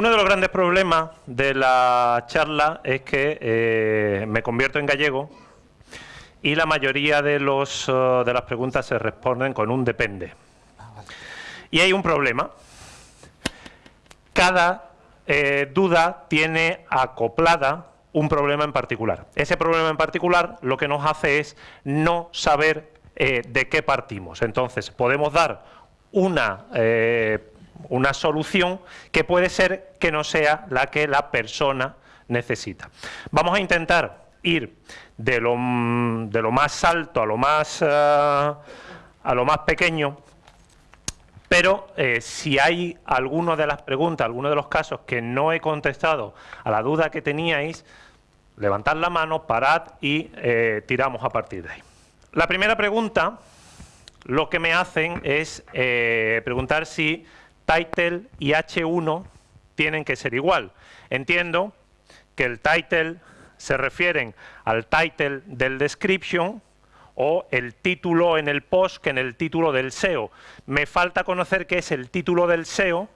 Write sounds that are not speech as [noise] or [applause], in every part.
Uno de los grandes problemas de la charla es que eh, me convierto en gallego y la mayoría eh, de las preguntas se responden con un depende. Y hay un problema. Cada eh, duda tiene acoplada un problema en particular. Ese problema en particular lo que nos hace es no saber de qué partimos. Entonces, podemos dar una una solución que puede ser que no sea la que la persona necesita. Vamos a intentar ir de lo, de lo más alto a lo más, eh, a lo más pequeño, pero eh, si hay alguna de las preguntas, alguno de los casos que no he contestado a la duda que teníais, levantad la mano, parad y eh, tiramos a partir de ahí. La primera pregunta, lo que me hacen es preguntar si title y H1 tienen que ser igual. Entiendo que el title se refieren al title del description o el título en el post que en el título del SEO. Me falta conocer qué es el título del SEO,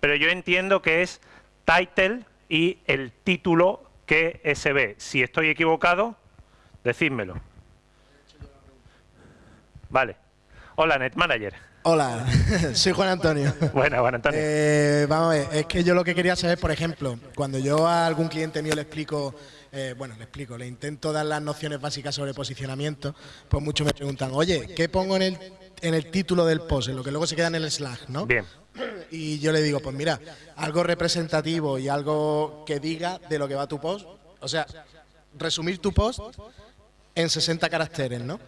pero yo entiendo que es title y el título que se ve. Si estoy equivocado, decídmelo. Vale. Hola, NetManager. Hola, [laughs] soy Juan Antonio. Bueno, Juan Antonio. Eh, vamos a ver, es que yo lo que quería saber, por ejemplo, cuando yo a algún cliente mío le explico, eh, bueno, le explico, le intento dar las nociones básicas sobre posicionamiento, pues muchos me preguntan, oye, ¿qué pongo en el, en el título del post, en lo que luego se queda en el Slack, ¿no? Bien. Y yo le digo, pues mira, algo representativo y algo que diga de lo que va tu post, o sea, resumir tu post en 60 caracteres, ¿no?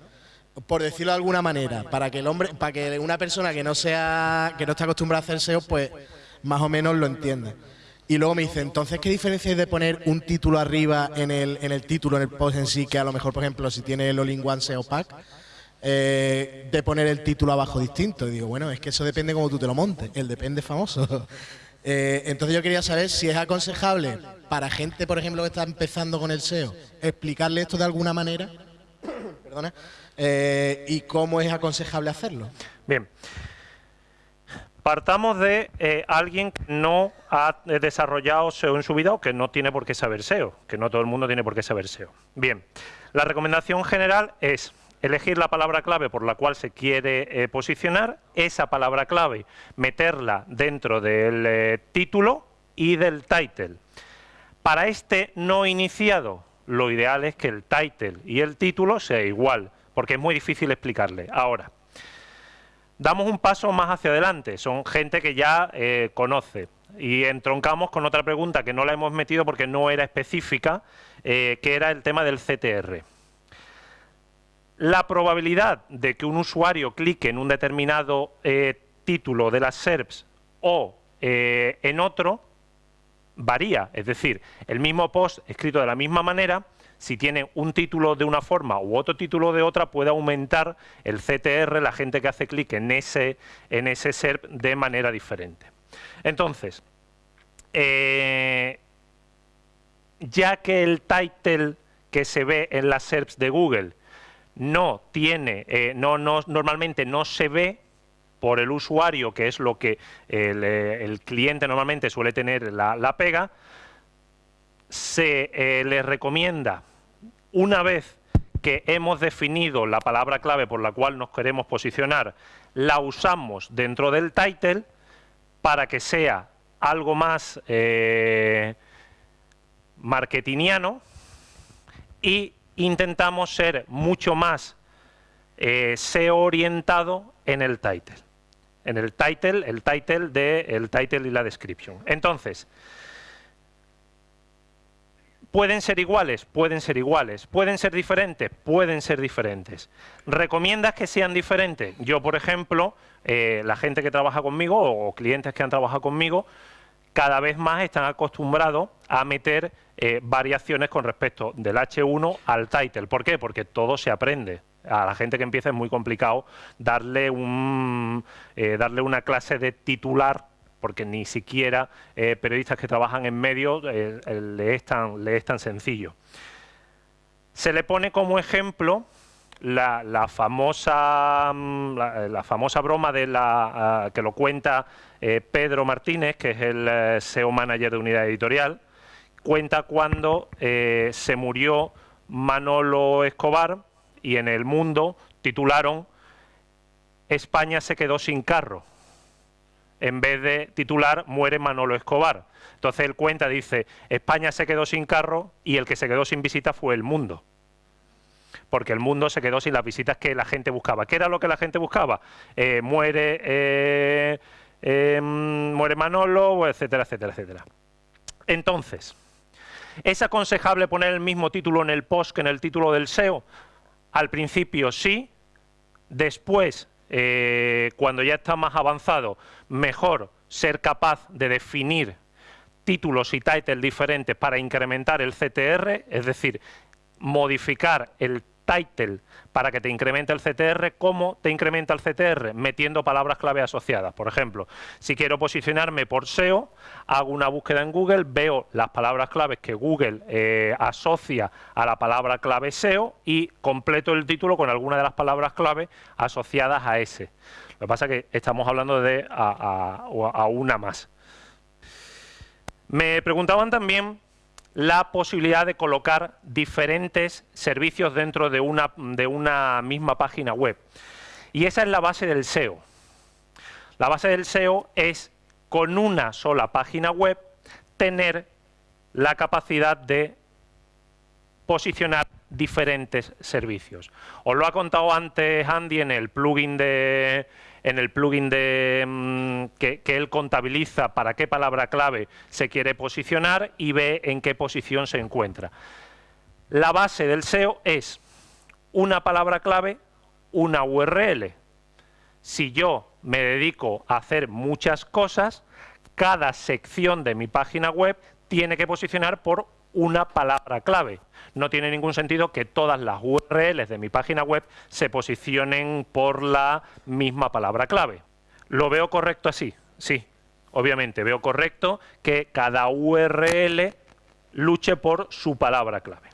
Por decirlo de alguna manera, para que el hombre, para que una persona que no sea, que no está acostumbrada a hacer SEO, pues más o menos lo entienda. Y luego me dice, entonces, ¿qué diferencia hay de poner un título arriba en el, en el título, en el post en sí, que a lo mejor, por ejemplo, si tiene el All-in-One SEO Pack, eh, de poner el título abajo distinto? Y digo, bueno, es que eso depende cómo tú te lo montes, el depende famoso. [laughs] Eh, entonces yo quería saber si es aconsejable para gente, por ejemplo, que está empezando con el SEO, explicarle esto de alguna manera, [coughs] perdona, eh, y cómo es aconsejable hacerlo. Bien. Partamos de eh, alguien que no ha desarrollado SEO en su vida o que no tiene por qué saber SEO, que no todo el mundo tiene por qué saber SEO. Bien, la recomendación general es elegir la palabra clave por la cual se quiere eh, posicionar, esa palabra clave meterla dentro del título y del title. Para este no iniciado, lo ideal es que el title y el título sea igual porque es muy difícil explicarle. Ahora, damos un paso más hacia adelante, son gente que ya eh, conoce. Y entroncamos con otra pregunta que no la hemos metido porque no era específica, eh, que era el tema del CTR. La probabilidad de que un usuario clique en un determinado eh, título de las SERPs o en otro varía, es decir, el mismo post escrito de la misma manera si tiene un título de una forma u otro título de otra, puede aumentar el CTR, la gente que hace clic en ese, en ese SERP de manera diferente. Entonces, eh, ya que el title que se ve en las SERPs de Google no tiene, eh, no, normalmente no se ve por el usuario, que es lo que el, eh, cliente normalmente suele tener la, pega, se le recomienda una vez que hemos definido la palabra clave por la cual nos queremos posicionar, la usamos dentro del title para que sea algo más eh, marketingiano y intentamos ser mucho más eh, SEO orientado en el title. En el title, el title de el title y la description. Entonces, ¿Pueden ser iguales? Pueden ser iguales. ¿Pueden ser diferentes? Pueden ser diferentes. ¿Recomiendas que sean diferentes? Yo, por ejemplo, eh, la gente que trabaja conmigo o clientes que han trabajado conmigo, cada vez más están acostumbrados a meter eh, variaciones con respecto del H1 al title. ¿Por qué? Porque todo se aprende. A la gente que empieza es muy complicado darle, un, eh, darle una clase de titular porque ni siquiera eh, periodistas que trabajan en medios eh, le, es tan, sencillo. Se le pone como ejemplo la, famosa, mm, la, famosa broma de la, ah, que lo cuenta eh, Pedro Martínez, que es el eh, SEO manager de Unidad Editorial, cuenta cuando eh, se murió Manolo Escobar y en el mundo titularon España se quedó sin carro, en vez de titular Muere Manolo Escobar. Entonces él cuenta, dice, España se quedó sin carro y el que se quedó sin visita fue el mundo. Porque el mundo se quedó sin las visitas que la gente buscaba. ¿Qué era lo que la gente buscaba? Eh, muere, eh, em, muere Manolo, etcétera, etcétera, etcétera. Entonces, ¿es aconsejable poner el mismo título en el post que en el título del SEO? Al principio sí, después, eh, cuando ya está más avanzado, mejor ser capaz de definir títulos y titles diferentes para incrementar el CTR, es decir, modificar el title para que te incremente el CTR, ¿cómo te incrementa el CTR? Metiendo palabras clave asociadas. Por ejemplo, si quiero posicionarme por SEO, hago una búsqueda en Google, veo las palabras claves que Google eh, asocia a la palabra clave SEO y completo el título con alguna de las palabras clave asociadas a ese. Lo que pasa es que estamos hablando de a una más. Me preguntaban también la posibilidad de colocar diferentes servicios dentro de una, de una misma página web. Y esa es la base del SEO. La base del SEO es, con una sola página web, tener la capacidad de posicionar diferentes servicios. Os lo ha contado antes Andy en el plugin de, en el plugin mm, que, él contabiliza para qué palabra clave se quiere posicionar y ve en qué posición se encuentra. La base del SEO es una palabra clave, una URL. Si yo me dedico a hacer muchas cosas, cada sección de mi página web tiene que posicionar por una palabra clave. No tiene ningún sentido que todas las URLs de mi página web se posicionen por la misma palabra clave. ¿Lo veo correcto así? Sí, obviamente veo correcto que cada URL luche por su palabra clave.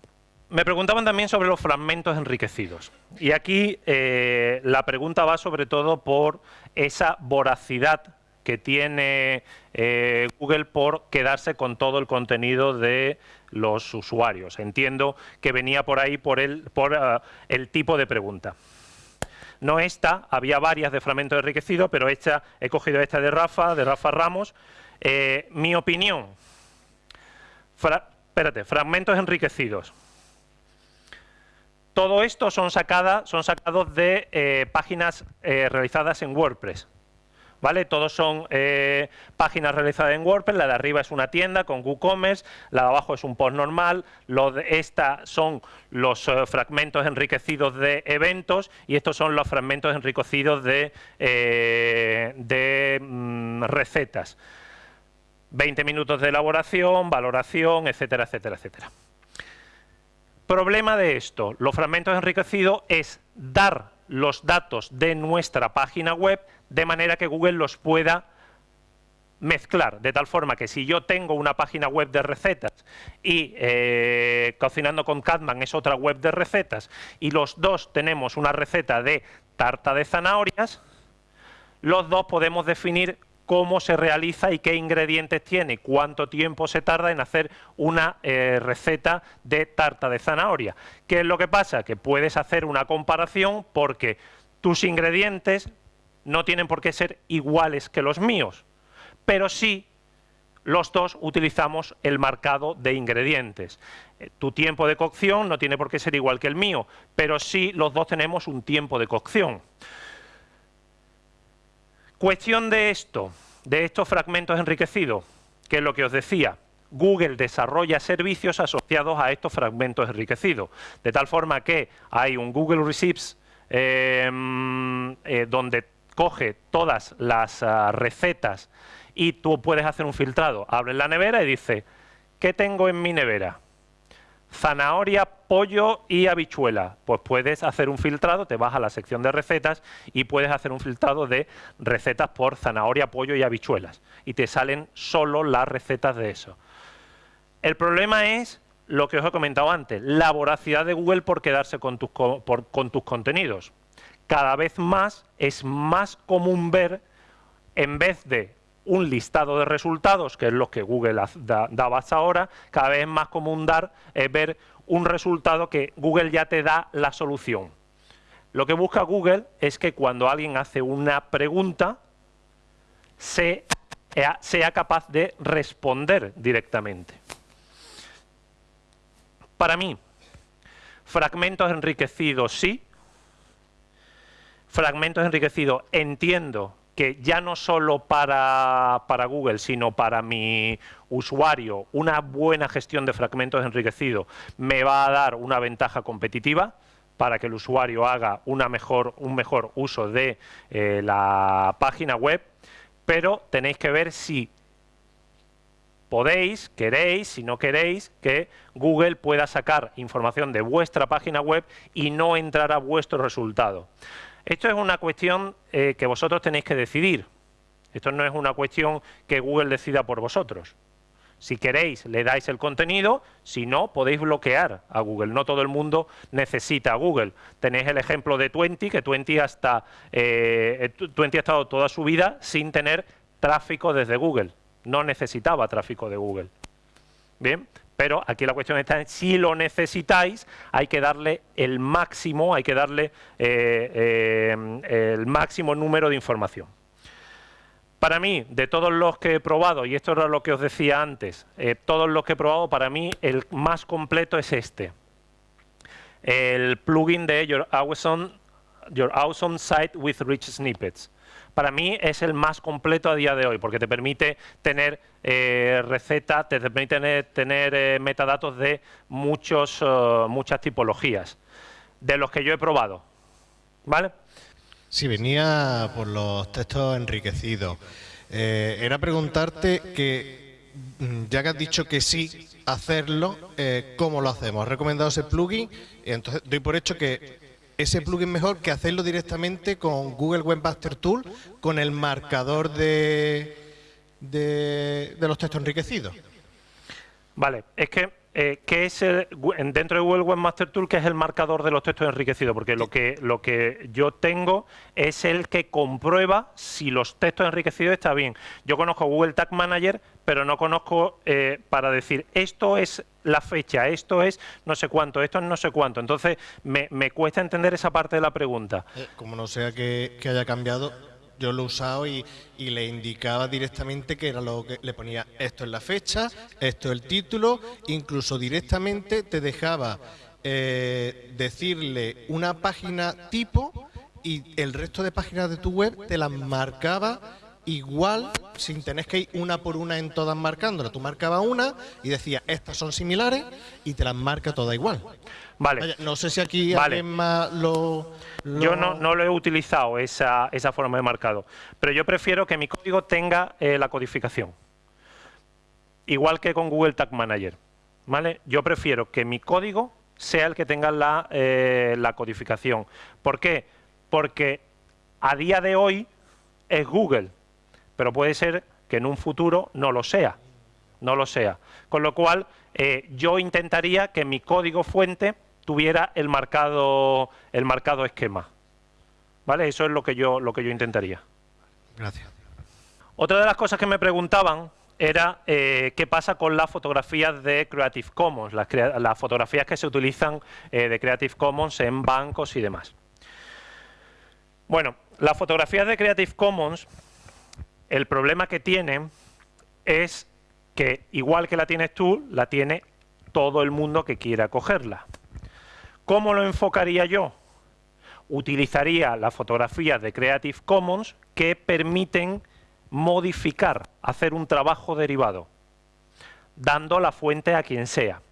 Me preguntaban también sobre los fragmentos enriquecidos. Y aquí eh, la pregunta va sobre todo por esa voracidad que tiene eh, Google por quedarse con todo el contenido de los usuarios. Entiendo que venía por ahí por eh, el tipo de pregunta. No esta, había varias de fragmento enriquecido, pero esta, he cogido esta de Rafa, de Rafa Ramos. Eh, mi opinión, espérate, fragmentos enriquecidos. Todo esto son, sacadas, son sacados de páginas realizadas en WordPress. ¿Vale? Todos son eh, páginas realizadas en WordPress, la de arriba es una tienda con WooCommerce, la de abajo es un post normal, lo de esta son los eh, fragmentos enriquecidos de eventos y estos son los fragmentos enriquecidos de, eh, mm, recetas. 20 minutos de elaboración, valoración, etcétera, etcétera, etcétera. Problema de esto, los fragmentos enriquecidos es dar los datos de nuestra página web de manera que Google los pueda mezclar, de tal forma que si yo tengo una página web de recetas y eh, Cocinando con Catman es otra web de recetas y los dos tenemos una receta de tarta de zanahorias, los dos podemos definir cómo se realiza y qué ingredientes tiene, cuánto tiempo se tarda en hacer una eh, receta de tarta de zanahoria. ¿Qué es lo que pasa? Que puedes hacer una comparación porque tus ingredientes no tienen por qué ser iguales que los míos, pero sí los dos utilizamos el marcado de ingredientes. Eh, tu tiempo de cocción no tiene por qué ser igual que el mío, pero sí los dos tenemos un tiempo de cocción. Cuestión de esto, de estos fragmentos enriquecidos, que es lo que os decía, Google desarrolla servicios asociados a estos fragmentos enriquecidos, de tal forma que hay un Google Receipts em, eh, donde coge todas las ah, recetas y tú puedes hacer un filtrado. Abres la nevera y dice, ¿qué tengo en mi nevera? Zanahoria, pollo y habichuela. Pues puedes hacer un filtrado, te vas a la sección de recetas y puedes hacer un filtrado de recetas por zanahoria, pollo y habichuelas. Y te salen solo las recetas de eso. El problema es lo que os he comentado antes, la voracidad de Google por quedarse con tus, con tus contenidos. Cada vez más es más común ver, en vez de un listado de resultados, que es lo que Google daba hasta ahora, cada vez es más común dar, es ver un resultado que Google ya te da la solución. Lo que busca Google es que cuando alguien hace una pregunta, sea, sea capaz de responder directamente. Para mí, fragmentos enriquecidos sí, fragmentos enriquecidos entiendo que ya no solo para, para, Google, sino para mi usuario, una buena gestión de fragmentos enriquecidos me va a dar una ventaja competitiva para que el usuario haga una mejor, un mejor uso de eh, la página web, pero tenéis que ver si podéis, queréis, si no queréis, que Google pueda sacar información de vuestra página web y no entrar a vuestro resultado. Esto es una cuestión eh, que vosotros tenéis que decidir. Esto no es una cuestión que Google decida por vosotros. Si queréis, le dais el contenido, si no, podéis bloquear a Google. No todo el mundo necesita a Google. Tenéis el ejemplo de Twenty, que Twenty, hasta, eh, Twenty ha estado toda su vida sin tener tráfico desde Google. No necesitaba tráfico de Google. Bien, pero aquí la cuestión está si lo necesitáis, hay que darle el máximo, hay que darle eh, eh, el máximo número de información. Para mí, de todos los que he probado, y esto era lo que os decía antes, eh, todos los que he probado, para mí el más completo es este. El plugin de Your Awesome, Your awesome Site with Rich Snippets para mí es el más completo a día de hoy, porque te permite tener eh, recetas, te permite tener, eh, metadatos de muchos, eh, muchas tipologías, de los que yo he probado. ¿Vale? Sí, venía por los textos enriquecidos. era preguntarte que, mm, ya que has dicho que sí, hacerlo, ¿cómo lo hacemos? ¿Has recomendado ese plugin? Entonces doy por hecho que ese plugin mejor que hacerlo directamente con Google Webmaster Tool con el marcador de, de, los textos enriquecidos. Vale, es que eh, ¿qué es dentro de Google Webmaster Tool qué es el marcador de los textos enriquecidos? Porque lo que, lo que yo tengo es el que comprueba si los textos enriquecidos están bien. Yo conozco Google Tag Manager, pero no conozco eh, para decir esto es la fecha, esto es no sé cuánto, esto es no sé cuánto. Entonces me, cuesta entender esa parte de la pregunta. Eh, como no sea que haya cambiado, yo lo he usado y, le indicaba directamente que era lo que le ponía esto es la fecha, esto es el título, incluso directamente te dejaba eh, decirle una página tipo y el resto de páginas de tu web te las marcaba igual sin tener que ir una por una en todas marcándolas. Tú marcabas una y decías, estas son similares y te las marca todas igual. Vale. no sé si aquí alguien más lo, Yo no, no, lo he utilizado, esa, esa, forma de marcado. Pero yo prefiero que mi código tenga eh, la codificación. Igual que con Google Tag Manager. ¿Vale? Yo prefiero que mi código sea el que tenga la, eh, la codificación. ¿Por qué? Porque a día de hoy es Google pero puede ser que en un futuro no lo sea, no lo sea. Con lo cual, eh, yo intentaría que mi código fuente tuviera el marcado, el marcado esquema. ¿Vale? Eso es lo que yo, lo que yo intentaría. Gracias. Otra de las cosas que me preguntaban era eh, qué pasa con las fotografías de Creative Commons, las, fotografías que se utilizan eh, de Creative Commons en bancos y demás. Bueno, las fotografías de Creative Commons el problema que tiene es que igual que la tienes tú, la tiene todo el mundo que quiera cogerla. ¿Cómo lo enfocaría yo? Utilizaría las fotografías de Creative Commons que permiten modificar, hacer un trabajo derivado, dando la fuente a quien sea.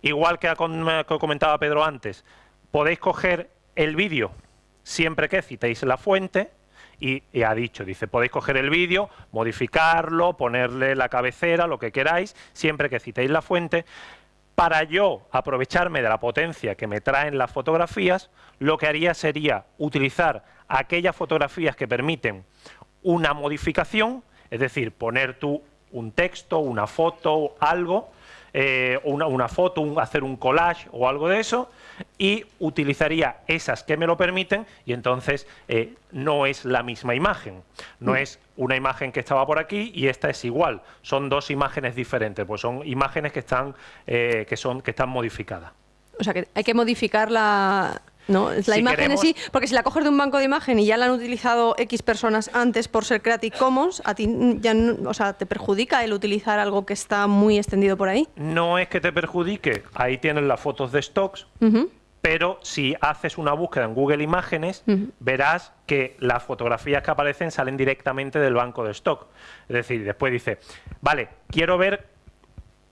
Igual que comentaba Pedro antes, podéis coger el vídeo siempre que citéis la fuente y, ha dicho, dice, podéis coger el vídeo, modificarlo, ponerle la cabecera, lo que queráis, siempre que citéis la fuente. Para yo aprovecharme de la potencia que me traen las fotografías, lo que haría sería utilizar aquellas fotografías que permiten una modificación, es decir, poner tú un texto, una foto, algo, eh, una, una, foto, hacer un collage o algo de eso, y utilizaría esas que me lo permiten y entonces eh, no es la misma imagen. No mm. es una imagen que estaba por aquí y esta es igual. Son dos imágenes diferentes, pues son imágenes que están, eh, que son, que están modificadas. O sea, que hay que modificar la, no, es la imagen en sí, porque si la coges de un banco de imagen y ya la han utilizado X personas antes por ser Creative Commons, a ti ya o sea, te perjudica el utilizar algo que está muy extendido por ahí. No es que te perjudique, ahí tienes las fotos de stocks, pero si haces una búsqueda en Google Imágenes, verás que las fotografías que aparecen salen directamente del banco de stock. Es decir, después dice, vale, quiero ver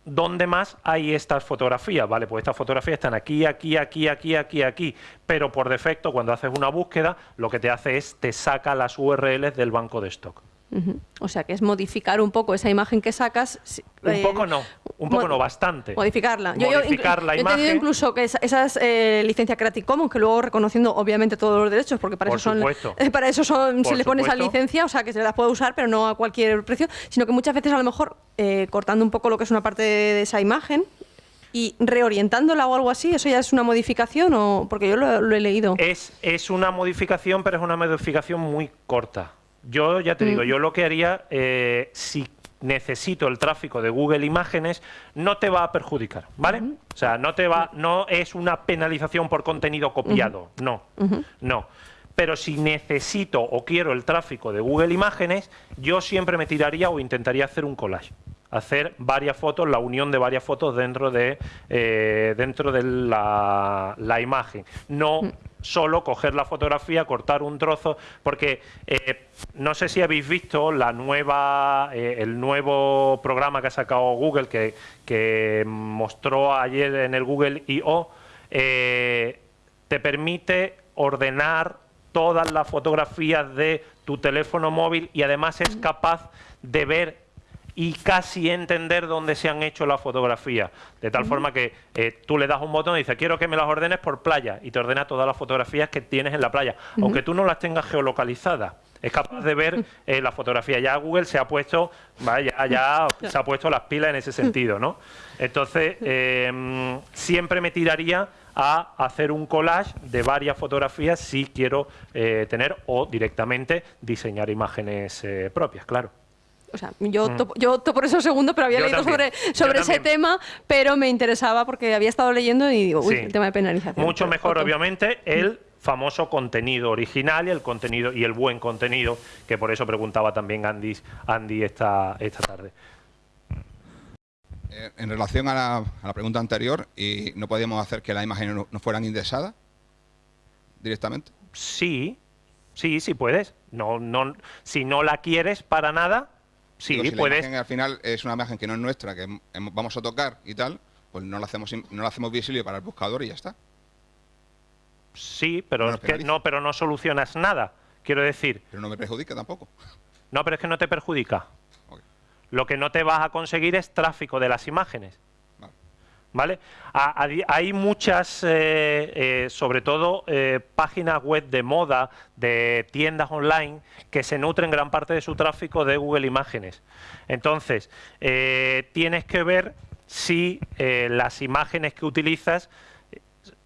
¿Dónde más hay estas fotografías? Vale, pues estas fotografías están aquí, aquí, aquí, aquí, aquí, aquí, pero por defecto cuando haces una búsqueda lo que te hace es te saca las URLs del banco de stock. O sea, que es modificar un poco esa imagen que sacas. Un eh, poco no, un poco no, bastante. Modificarla. Modificar yo, la imagen. He incluso que esas, eh, licencias Creative Commons, que luego reconociendo obviamente todos los derechos, porque para eso son, eh, [laughs] para eso son, se le pone esa licencia, o sea, que se las puede usar, pero no a cualquier precio, sino que muchas veces a lo mejor eh, cortando un poco lo que es una parte de, esa imagen, y reorientándola o algo así, ¿eso ya es una modificación o porque yo lo, he leído? Es, es una modificación, pero es una modificación muy corta. Yo ya te digo, mm. yo lo que haría, eh, si necesito el tráfico de Google Imágenes, no te va a perjudicar, ¿vale? O sea, no te va, no es una penalización por contenido copiado, no, no. Pero si necesito o quiero el tráfico de Google Imágenes, yo siempre me tiraría o intentaría hacer un collage hacer varias fotos, la unión de varias fotos dentro de, eh, dentro de la, la imagen. No mm solo coger la fotografía, cortar un trozo, porque eh, no sé si habéis visto la nueva, eh, el nuevo programa que ha sacado Google, que, mostró ayer en el Google I.O., eh, te permite ordenar todas las fotografías de tu teléfono móvil y además es capaz de ver y casi entender dónde se han hecho las fotografías. De tal forma que eh, tú le das un botón y dices, quiero que me las ordenes por playa, y te ordena todas las fotografías que tienes en la playa, aunque tú no las tengas geolocalizadas. Es capaz de ver [laughs] eh, la fotografía. Ya Google se ha puesto, vaya, ya [laughs] se ha puesto las pilas en ese sentido, ¿no? Entonces, em, siempre me tiraría a hacer un collage de varias fotografías si quiero eh, tener o directamente diseñar imágenes propias, claro. O sea, yo, mm. yo opto por eso segundo, pero había leído sobre, sobre ese tema, pero me interesaba porque había estado leyendo y digo, uy, el tema de penalización. Mucho mejor, obviamente, el famoso contenido original y el contenido y el buen contenido, que por eso preguntaba también Andy, Andy esta, esta tarde. Eh, en relación a la, pregunta anterior, ¿y ¿no podíamos hacer que las imágenes no, fueran indexadas directamente? Sí, sí, sí puedes. No, no, si no la quieres para nada, Sí, si La imagen al final es una imagen que no es nuestra, que vamos a tocar y tal, pues no la hacemos, no la hacemos visible para el buscador y ya está. Sí, pero, no, pero no solucionas nada, quiero decir. Pero no me perjudica tampoco. No, pero es que no te perjudica. Lo que no te vas a conseguir es tráfico de las imágenes. ¿Vale? Hay muchas, eh, eh, sobre todo, eh, páginas web de moda, de tiendas online, que se nutren gran parte de su tráfico de Google Imágenes. Entonces, tienes que ver si las imágenes que utilizas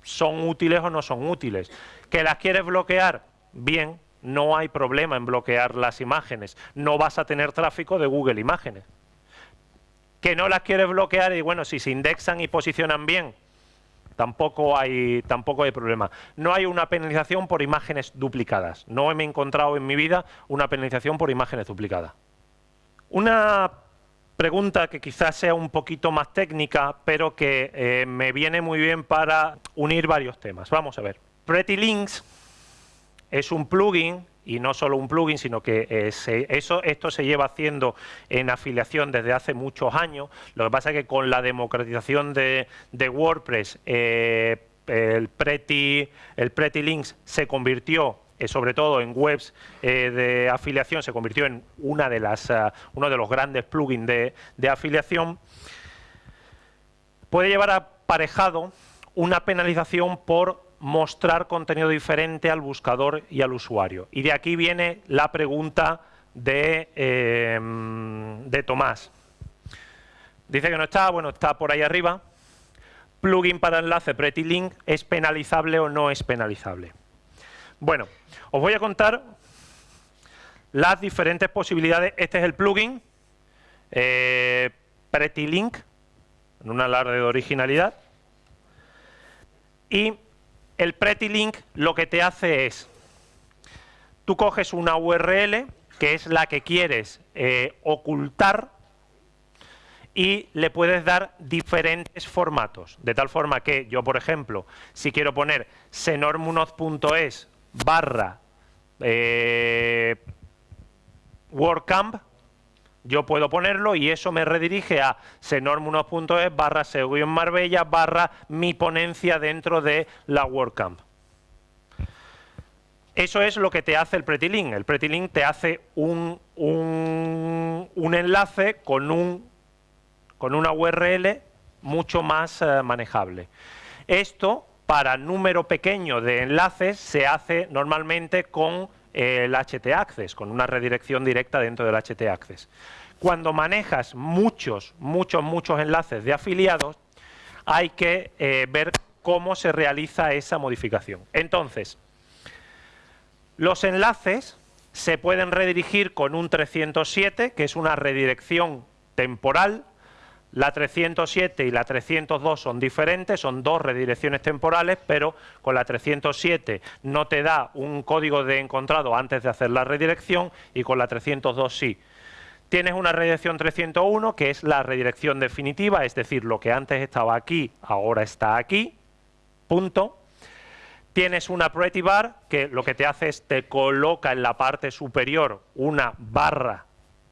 son útiles o no son útiles. ¿Que las quieres bloquear? Bien, no hay problema en bloquear las imágenes. No vas a tener tráfico de Google Imágenes que no las quieres bloquear y bueno, si se indexan y posicionan bien, tampoco hay, tampoco hay problema. No hay una penalización por imágenes duplicadas. No me he encontrado en mi vida una penalización por imágenes duplicadas. Una pregunta que quizás sea un poquito más técnica, pero que eh, me viene muy bien para unir varios temas. Vamos a ver. Pretty Links es un plugin y no solo un plugin, sino que eh, eso, esto se lleva haciendo en afiliación desde hace muchos años. Lo que pasa es que con la democratización de, WordPress, eh, el, Pretty, el Pretty Links se convirtió eh, sobre todo en webs de afiliación, se convirtió en una de las, uno de los grandes plugins de, de afiliación, puede llevar aparejado una penalización por mostrar contenido diferente al buscador y al usuario. Y de aquí viene la pregunta de, eh, de Tomás. Dice que no está, bueno, está por ahí arriba. Plugin para enlace Pretty Link, ¿es penalizable o no es penalizable? Bueno, os voy a contar las diferentes posibilidades. Este es el plugin eh, Pretty Link, en un alarde de originalidad. Y el Pretty Link lo que te hace es, tú coges una URL, que es la que quieres eh, ocultar, y le puedes dar diferentes formatos, de tal forma que yo, por ejemplo, si quiero poner senormunoz.es barra eh, WordCamp, yo puedo ponerlo y eso me redirige a senormunoz.es barra en Marbella barra mi ponencia dentro de la WordCamp. Eso es lo que te hace el Pretty El Pretty te hace un, un enlace con un con una URL mucho más eh, manejable. Esto, para número pequeño de enlaces, se hace normalmente con el HT Access, con una redirección directa dentro del HT Access. Cuando manejas muchos, muchos, muchos enlaces de afiliados, hay que eh, ver cómo se realiza esa modificación. Entonces, los enlaces se pueden redirigir con un 307, que es una redirección temporal, la 307 y la 302 son diferentes, son dos redirecciones temporales, pero con la 307 no te da un código de encontrado antes de hacer la redirección y con la 302 sí. Tienes una redirección 301 que es la redirección definitiva, es decir, lo que antes estaba aquí, ahora está aquí, punto. Tienes una Pretty Bar que lo que te hace es te coloca en la parte superior una barra,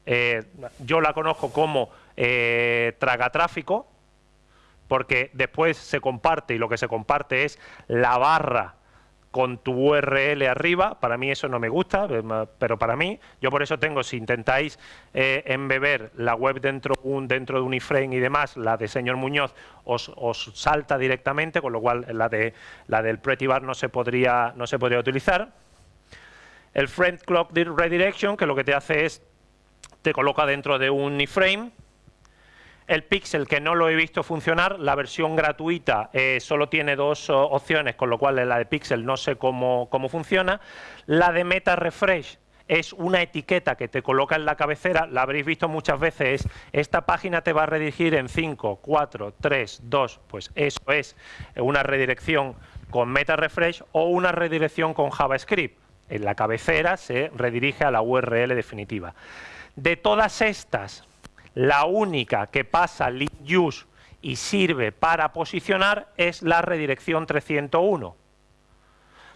eh, yo la conozco como eh, traga tráfico, porque después se comparte y lo que se comparte es la barra con tu URL arriba, para mí eso no me gusta, eh, pero para mí, yo por eso tengo, si intentáis eh, embeber la web dentro, dentro de un iframe y demás, la de señor Muñoz os, os, salta directamente, con lo cual la, de, la del Pretty Bar no se podría, no se podría utilizar. El Friend Clock Redirection, que lo que te hace es, te coloca dentro de un iframe, el Pixel, que no lo he visto funcionar, la versión gratuita eh, solo tiene dos opciones, con lo cual la de Pixel no sé cómo, funciona. La de Meta Refresh es una etiqueta que te coloca en la cabecera, la habréis visto muchas veces, esta página te va a redirigir en 5, 4, 3, 2, pues eso es una redirección con Meta Refresh o una redirección con JavaScript. En la cabecera se redirige a la URL definitiva. De todas estas, la única que pasa link use y sirve para posicionar es la redirección 301.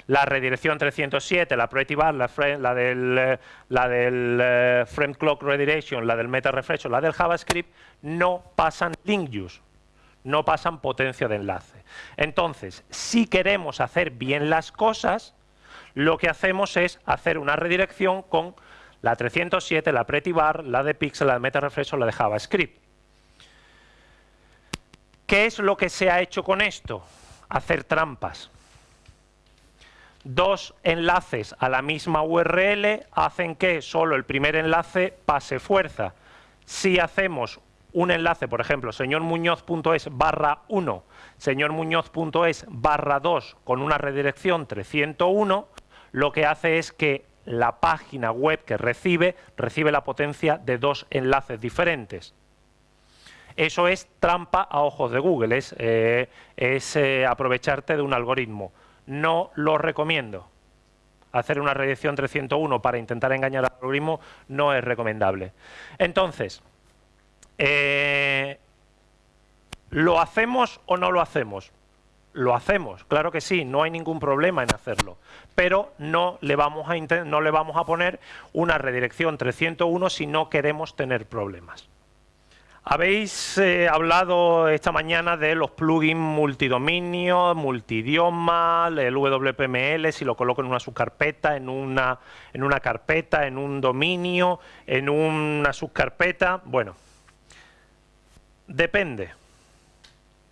La redirección 307, la Pretty Bar, la, del, la del eh, Frame Clock Redirection, la del Meta Refresh o la del JavaScript, no pasan link use, no pasan potencia de enlace. Entonces, si queremos hacer bien las cosas, lo que hacemos es hacer una redirección con la 307, la Pretty Bar, la de Pixel, la de MetaRefresh o la de JavaScript. ¿Qué es lo que se ha hecho con esto? Hacer trampas. Dos enlaces a la misma URL hacen que solo el primer enlace pase fuerza. Si hacemos un enlace, por ejemplo, señormuñoz.es barra 1, señormuñoz.es barra 2 con una redirección 301, lo que hace es que la página web que recibe, recibe la potencia de dos enlaces diferentes. Eso es trampa a ojos de Google, es, eh, eh, aprovecharte de un algoritmo. No lo recomiendo. Hacer una redirección 301 para intentar engañar al algoritmo no es recomendable. Entonces, eh, ¿lo hacemos o no lo hacemos? Lo hacemos, claro que sí, no hay ningún problema en hacerlo, pero no le vamos a, no le vamos a poner una redirección 301 si no queremos tener problemas. Habéis eh, hablado esta mañana de los plugins multidominio, multidioma, el WPML, si lo coloco en una subcarpeta, en una, en una carpeta, en un dominio, en una subcarpeta. Bueno, depende.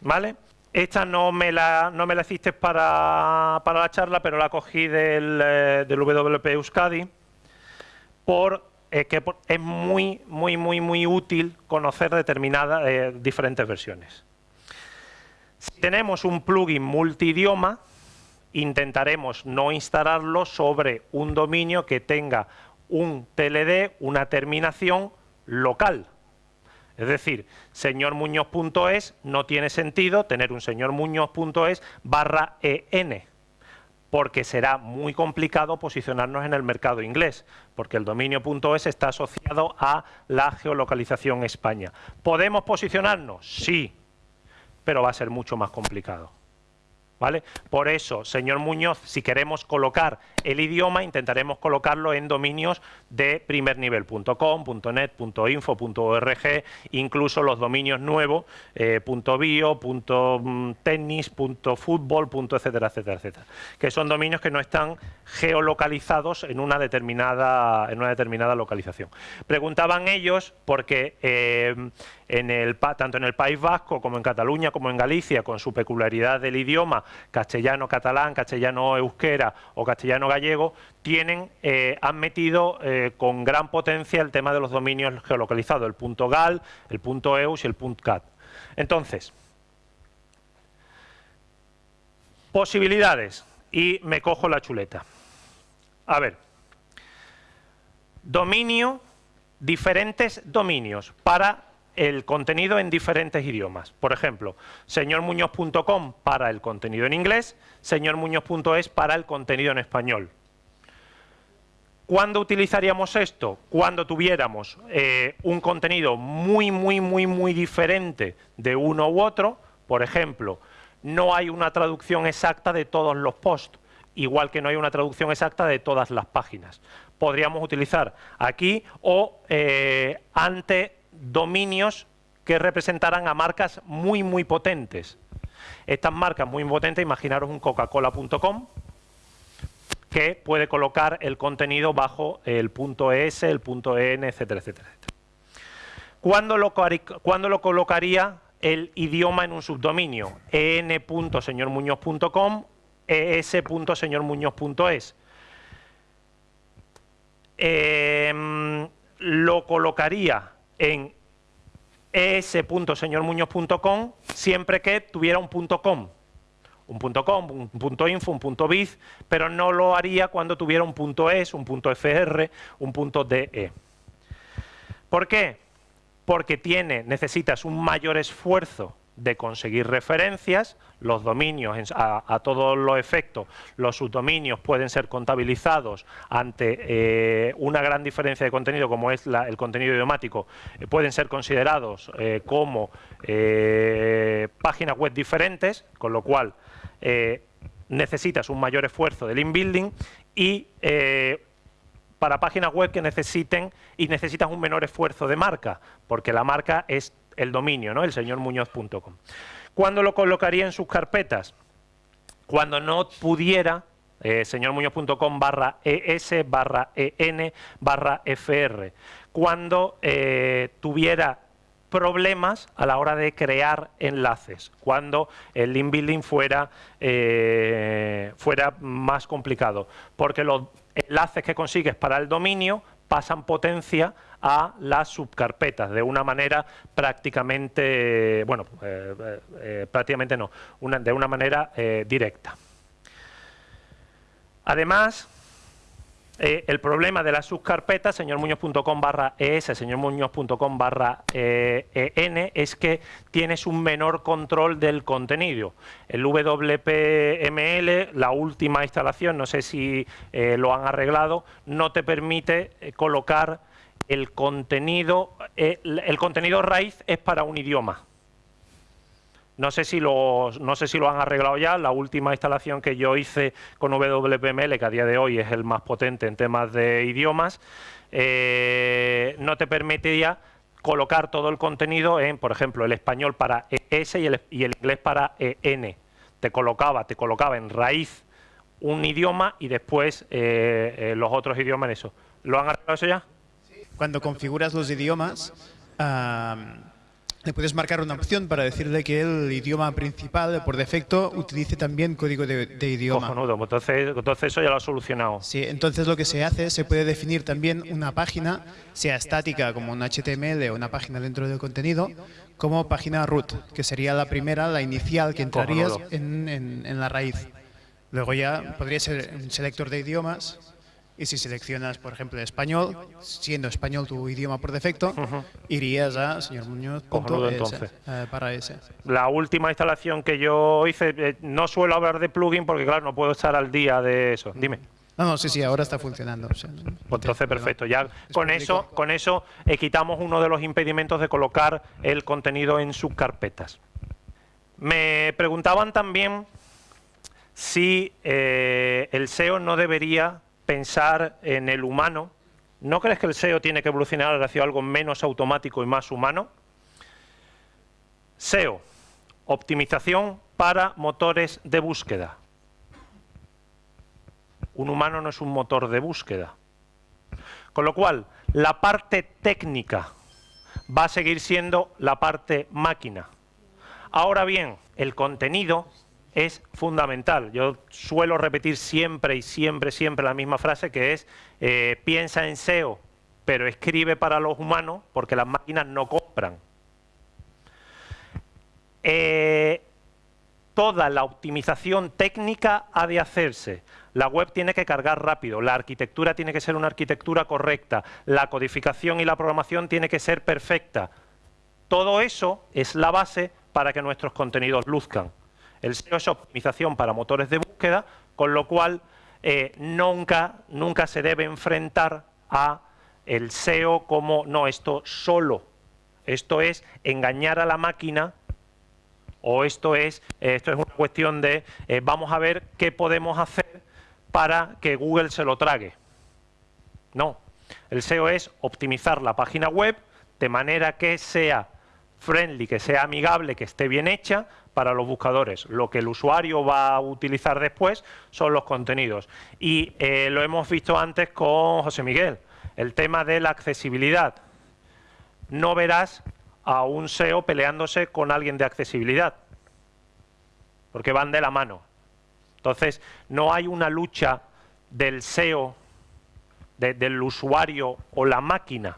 ¿Vale? Esta no me la, no me la hiciste para, la charla, pero la cogí del, eh, WP Euskadi por es que es muy, muy, muy, muy útil conocer determinadas, eh, diferentes versiones. Si tenemos un plugin multidioma, intentaremos no instalarlo sobre un dominio que tenga un TLD, una terminación local. Es decir, señormuñoz.es no tiene sentido tener un señormuñoz.es barra EN porque será muy complicado posicionarnos en el mercado inglés, porque el dominio.es está asociado a la geolocalización España. ¿Podemos posicionarnos? Sí, pero va a ser mucho más complicado. ¿Vale? Por eso, señor Muñoz, si queremos colocar el idioma, intentaremos colocarlo en dominios de primernivel.com, .net, .info, .org, incluso los dominios nuevos, eh, .bio, .tennis, .fútbol, etcétera, etcétera, etcétera, que son dominios que no están geolocalizados en una determinada, en una determinada localización. Preguntaban ellos, porque eh, en el, tanto en el País Vasco como en Cataluña como en Galicia, con su peculiaridad del idioma, castellano-catalán, castellano-euskera o castellano-gallego, tienen, eh, han metido eh, con gran potencia el tema de los dominios geolocalizados, el .gal, el .eus y el .cat. Entonces, posibilidades, y me cojo la chuleta. A ver, dominio, diferentes dominios para el contenido en diferentes idiomas. Por ejemplo, señormuñoz.com para el contenido en inglés, señormuñoz.es para el contenido en español. ¿Cuándo utilizaríamos esto? Cuando tuviéramos eh, un contenido muy, muy, muy, muy diferente de uno u otro. Por ejemplo, no hay una traducción exacta de todos los posts, igual que no hay una traducción exacta de todas las páginas. Podríamos utilizar aquí o eh, ante dominios que representaran a marcas muy, muy potentes. Estas marcas muy potentes, imaginaros un coca-cola.com, que puede colocar el contenido bajo el punto .es, el punto .en, etcétera, etcétera. ¿Cuándo lo, ¿Cuándo lo colocaría el idioma en un subdominio? en.señormuñoz.com, es.señormuñoz.es. Eh, lo colocaría en es.señormuñoz.com siempre que tuviera un punto .com. Un punto .com, un punto .info, un punto .biz, pero no lo haría cuando tuviera un punto .es, un punto .fr, un punto .de. ¿Por qué? Porque tiene, necesitas un mayor esfuerzo de conseguir referencias, los dominios a, todos los efectos, los subdominios pueden ser contabilizados ante eh, una gran diferencia de contenido como es el contenido idiomático, eh, pueden ser considerados eh, como páginas web diferentes, con lo cual necesitas un mayor esfuerzo del inbuilding y para páginas web que necesiten y necesitas un menor esfuerzo de marca, porque la marca es el dominio, ¿no? el señormuñoz.com. ¿Cuándo lo colocaría en sus carpetas? Cuando no pudiera eh, señormuñoz.com barra ES barra EN barra FR. Cuando eh, tuviera problemas a la hora de crear enlaces, cuando el link building fuera, eh, fuera más complicado, porque los enlaces que consigues para el dominio pasan potencia a las subcarpetas de una manera prácticamente, bueno, eh, eh, eh, prácticamente no, de una manera directa. Además, el problema de las subcarpetas, señormuñoz.com barra es, señormuñoz.com barra en, es que tienes un menor control del contenido. El WPML, la última instalación, no sé si lo han arreglado, no te permite colocar el contenido, eh, contenido raíz es para un idioma. No sé, si lo, no sé si lo han arreglado ya, la última instalación que yo hice con WPML, que a día de hoy es el más potente en temas de idiomas, eh, no te permitía colocar todo el contenido en, por ejemplo, el español para ES y el, y el inglés para EN. Te colocaba, te colocaba en raíz un idioma y después eh, los otros idiomas en eso. ¿Lo han arreglado eso ya? Cuando configuras los idiomas, le puedes marcar una opción para decirle que el idioma principal, por defecto, utilice también código de, idioma. Cojonudo, pues entonces, entonces eso ya lo ha solucionado. Sí, entonces lo que se hace, se puede definir también una página, sea estática como un HTML o una página dentro del contenido, como página root, que sería la primera, la inicial que entrarías en, en la raíz. Luego ya podría ser un selector de idiomas y si seleccionas, por ejemplo, español, siendo español tu idioma por defecto, irías a señor Muñoz. Eh, para ese. La última instalación que yo hice, eh, no suelo hablar de plugin porque, claro, no puedo estar al día de eso. Dime. No, no, sí, sí, ahora está funcionando. pues entonces, perfecto. Ya con eso, con eso eh, quitamos uno de los impedimentos de colocar el contenido en sus carpetas. Me preguntaban también si el SEO no debería pensar en el humano. ¿No crees que el SEO tiene que evolucionar hacia algo menos automático y más humano? SEO, optimización para motores de búsqueda. Un humano no es un motor de búsqueda. Con lo cual, la parte técnica va a seguir siendo la parte máquina. Ahora bien, el contenido es fundamental. Yo suelo repetir siempre y siempre, siempre la misma frase que es eh, piensa en SEO, pero escribe para los humanos porque las máquinas no compran. Eh, toda la optimización técnica ha de hacerse. La web tiene que cargar rápido, la arquitectura tiene que ser una arquitectura correcta, la codificación y la programación tiene que ser perfecta. Todo eso es la base para que nuestros contenidos luzcan. El SEO es optimización para motores de búsqueda, con lo cual eh, nunca, nunca se debe enfrentar a el SEO como, no, esto solo, esto es engañar a la máquina o esto es, eh, esto es una cuestión de eh, vamos a ver qué podemos hacer para que Google se lo trague. No, el SEO es optimizar la página web de manera que sea friendly, que sea amigable, que esté bien hecha, para los buscadores. Lo que el usuario va a utilizar después son los contenidos. Y eh, lo hemos visto antes con José Miguel, el tema de la accesibilidad. No verás a un SEO peleándose con alguien de accesibilidad, porque van de la mano. Entonces, no hay una lucha del SEO, del usuario o la máquina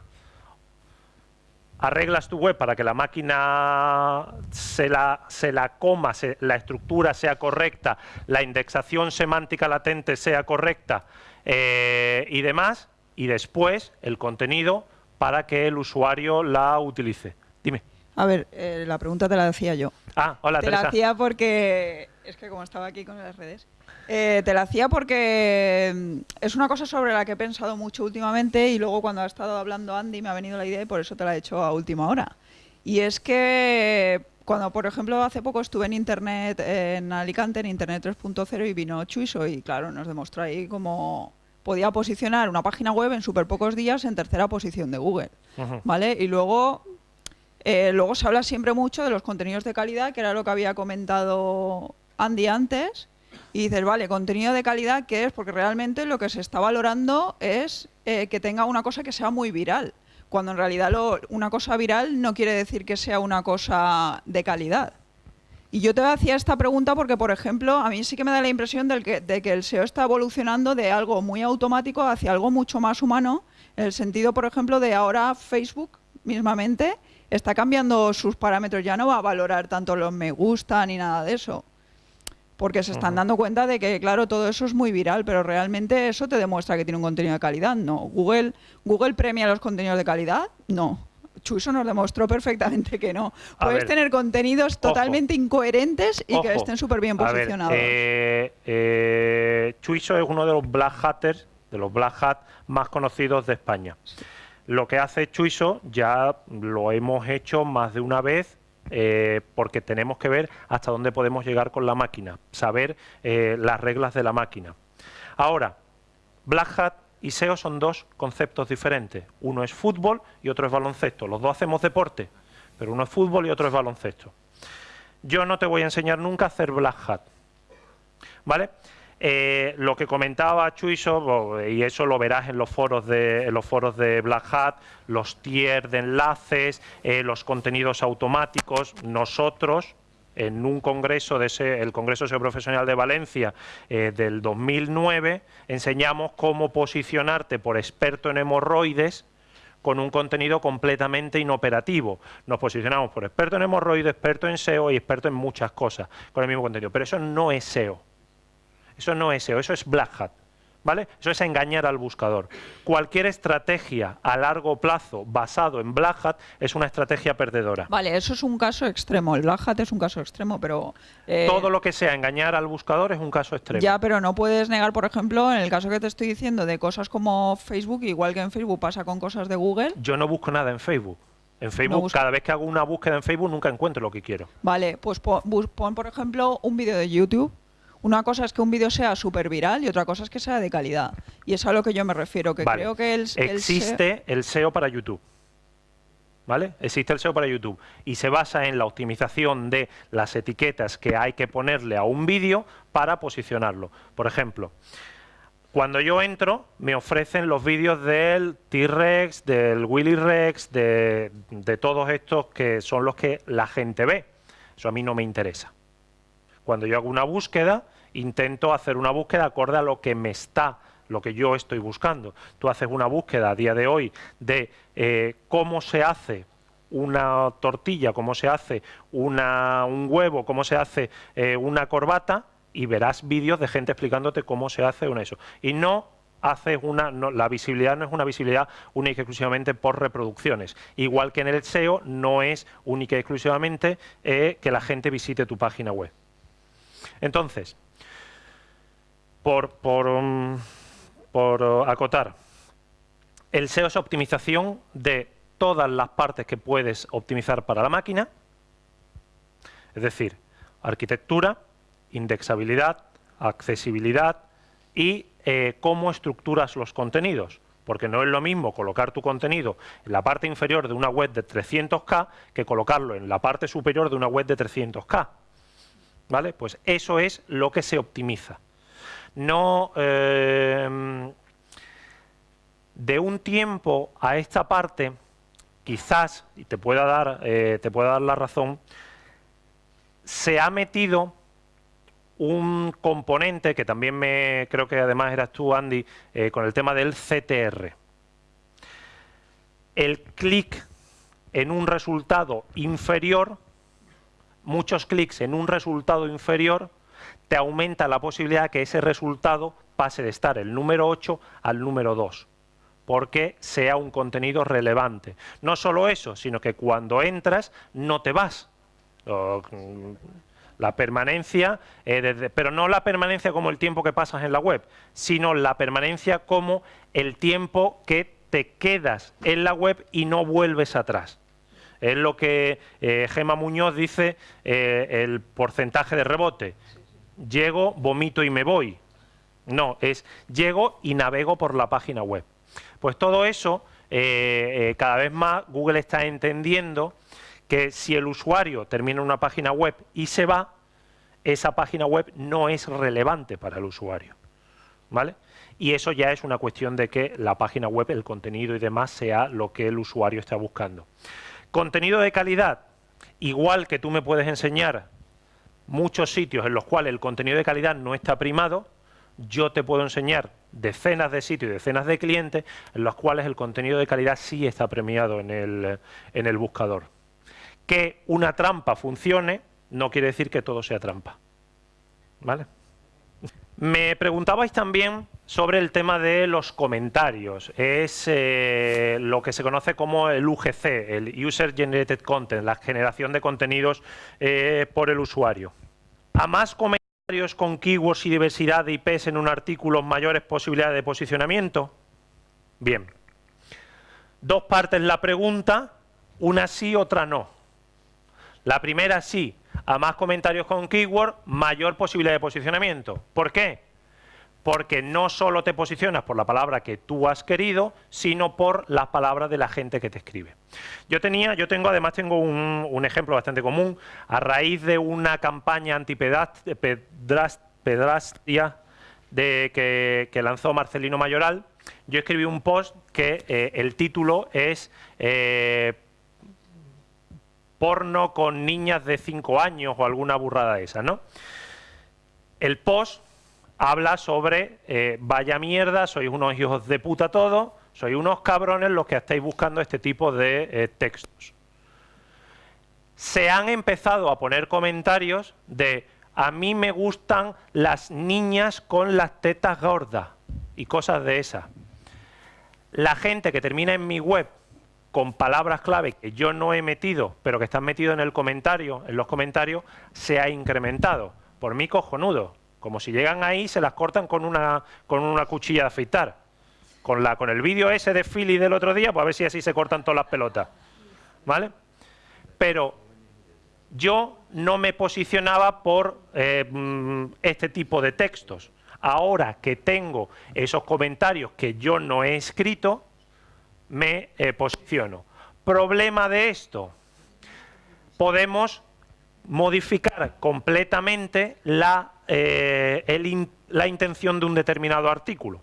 arreglas tu web para que la máquina se la, se la coma, la estructura sea correcta, la indexación semántica latente sea correcta eh, y demás, y después el contenido para que el usuario la utilice. Dime. A ver, eh, la pregunta te la decía yo. Ah, hola, Te la hacía porque es que como estaba aquí con las redes, eh, te la hacía porque mm, es una cosa sobre la que he pensado mucho últimamente y luego cuando ha estado hablando Andy me ha venido la idea y por eso te la he hecho a última hora. Y es que cuando, por ejemplo, hace poco estuve en Internet, en Alicante, en Internet 3.0 y vino Chuiso y claro, nos demostró ahí cómo podía posicionar una página web en súper pocos días en tercera posición de Google. ¿Vale? Y luego eh, luego se habla siempre mucho de los contenidos de calidad, que era lo que había comentado Andy antes, y dices, vale, contenido de calidad, ¿qué es? Porque realmente lo que se está valorando es eh, que tenga una cosa que sea muy viral, cuando en realidad una cosa viral no quiere decir que sea una cosa de calidad. Y yo te hacía esta pregunta porque, por ejemplo, a mí sí que me da la impresión de que, de que el SEO está evolucionando de algo muy automático hacia algo mucho más humano, en el sentido, por ejemplo, de ahora Facebook mismamente está cambiando sus parámetros, ya no va a valorar tanto los me gusta ni nada de eso. Porque se están dando cuenta de que, claro, todo eso es muy viral, pero realmente eso te demuestra que tiene un contenido de calidad. No. Google, Google premia los contenidos de calidad. No. Chuso nos demostró perfectamente que no. Puedes tener contenidos totalmente incoherentes y que estén súper bien posicionados. eh, eh, Chuiso es uno de los black hatters, de los black hat más conocidos de España. Lo que hace Chuiso ya lo hemos hecho más de una vez eh, porque tenemos que ver hasta dónde podemos llegar con la máquina, saber eh, las reglas de la máquina. Ahora, Black Hat y SEO son dos conceptos diferentes. Uno es fútbol y otro es baloncesto. Los dos hacemos deporte, pero uno es fútbol y otro es baloncesto. Yo no te voy a enseñar nunca a hacer Black Hat. ¿Vale? Eh, lo que comentaba Chuiso, y eso lo verás en los foros de, los foros de Black Hat, los tiers de enlaces, eh, los contenidos automáticos, nosotros en un congreso, de ese, el Congreso Profesional de Valencia eh, del 2009, enseñamos cómo posicionarte por experto en hemorroides con un contenido completamente inoperativo. Nos posicionamos por experto en hemorroides, experto en SEO y experto en muchas cosas con el mismo contenido. Pero eso no es SEO. Eso no es SEO, eso es Black Hat. ¿Vale? Eso es engañar al buscador. Cualquier estrategia a largo plazo basado en Black Hat es una estrategia perdedora. Vale, eso es un caso extremo. El Black Hat es un caso extremo, pero... Eh, Todo lo que sea engañar al buscador es un caso extremo. Ya, pero no puedes negar, por ejemplo, en el caso que te estoy diciendo de cosas como Facebook, igual que en Facebook pasa con cosas de Google. Yo no busco nada en Facebook. En Facebook, cada vez que hago una búsqueda en Facebook, nunca encuentro lo que quiero. Vale, pues pon por ejemplo, un vídeo de YouTube una cosa es que un vídeo sea súper viral y otra cosa es que sea de calidad. Y es a lo que yo me refiero, que creo que el, Existe el SEO para YouTube. ¿Vale? Existe el SEO para YouTube y se basa en la optimización de las etiquetas que hay que ponerle a un vídeo para posicionarlo. Por ejemplo, cuando yo entro, me ofrecen los vídeos del T-Rex, del Willy Rex, de, de todos estos que son los que la gente ve. Eso a mí no me interesa. Cuando yo hago una búsqueda, intento hacer una búsqueda acorde a lo que me está lo que yo estoy buscando. Tú haces una búsqueda a día de hoy de eh, cómo se hace una tortilla, cómo se hace una, un huevo, cómo se hace eh, una corbata y verás vídeos de gente explicándote cómo se hace una eso. Y no haces una, la visibilidad no es una visibilidad única y exclusivamente por reproducciones. Igual que en el SEO no es única y exclusivamente eh, que la gente visite tu página web. Entonces, por, um, uh, acotar, el SEO es optimización de todas las partes que puedes optimizar para la máquina, es decir, arquitectura, indexabilidad, accesibilidad y eh, cómo estructuras los contenidos. Porque no es lo mismo colocar tu contenido en la parte inferior de una web de 300K que colocarlo en la parte superior de una web de 300K. ¿Vale? Pues eso es lo que se optimiza. No eh, de un tiempo a esta parte, quizás, y te pueda dar, eh, te pueda dar la razón, se ha metido un componente que también me creo que además eras tú, Andy, eh, con el tema del CTR. El clic en un resultado inferior muchos clics en un resultado inferior, te aumenta la posibilidad que ese resultado pase de estar el número 8 al número 2 porque sea un contenido relevante. No solo eso, sino que cuando entras no te vas. La permanencia, eh, pero no la permanencia como el tiempo que pasas en la web, sino la permanencia como el tiempo que te quedas en la web y no vuelves atrás. Es lo que eh, Gema Muñoz dice, eh, el porcentaje de rebote. Llego, vomito y me voy. No, es llego y navego por la página web. Pues todo eso, eh, cada vez más Google está entendiendo que si el usuario termina una página web y se va, esa página web no es relevante para el usuario. ¿Vale? Y eso ya es una cuestión de que la página web, el contenido y demás sea lo que el usuario está buscando. Contenido de calidad, igual que tú me puedes enseñar muchos sitios en los cuales el contenido de calidad no está primado, yo te puedo enseñar decenas de sitios y decenas de clientes en los cuales el contenido de calidad sí está premiado en el, en el buscador. Que una trampa funcione no quiere decir que todo sea trampa. ¿Vale? Me preguntabais también sobre el tema de los comentarios. Es eh, lo que se conoce como el UGC, el User Generated Content, la generación de contenidos eh, por el usuario. A más comentarios con keywords y diversidad de IPs en un artículo, mayores posibilidades de posicionamiento. Bien. Dos partes la pregunta, una sí, otra no. La primera sí, a más comentarios con keyword, mayor posibilidad de posicionamiento. ¿Por qué? Porque no solo te posicionas por la palabra que tú has querido, sino por las palabras de la gente que te escribe. Yo tenía, yo tengo, además tengo un, ejemplo bastante común, a raíz de una campaña antipedrastia que, lanzó Marcelino Mayoral, yo escribí un post que eh, el título es eh, porno con niñas de 5 años o alguna burrada esa, ¿no? El post habla sobre eh, vaya mierda, sois unos hijos de puta todos, sois unos cabrones los que estáis buscando este tipo de textos. Se han empezado a poner comentarios de a mí me gustan las niñas con las tetas gordas y cosas de esas. La gente que termina en mi web con palabras clave que yo no he metido, pero que están metidos en el comentario, en los comentarios, se ha incrementado. Por mí cojonudo. Como si llegan ahí se las cortan con una, con una cuchilla de afeitar. Con, la, con el vídeo ese de Philly del otro día, pues a ver si así se cortan todas las pelotas. ¿Vale? Pero yo no me posicionaba por eh, mm, este tipo de textos. Ahora que tengo esos comentarios que yo no he escrito, me eh, posiciono. Problema de esto, podemos modificar completamente la, eh, la intención de un determinado artículo.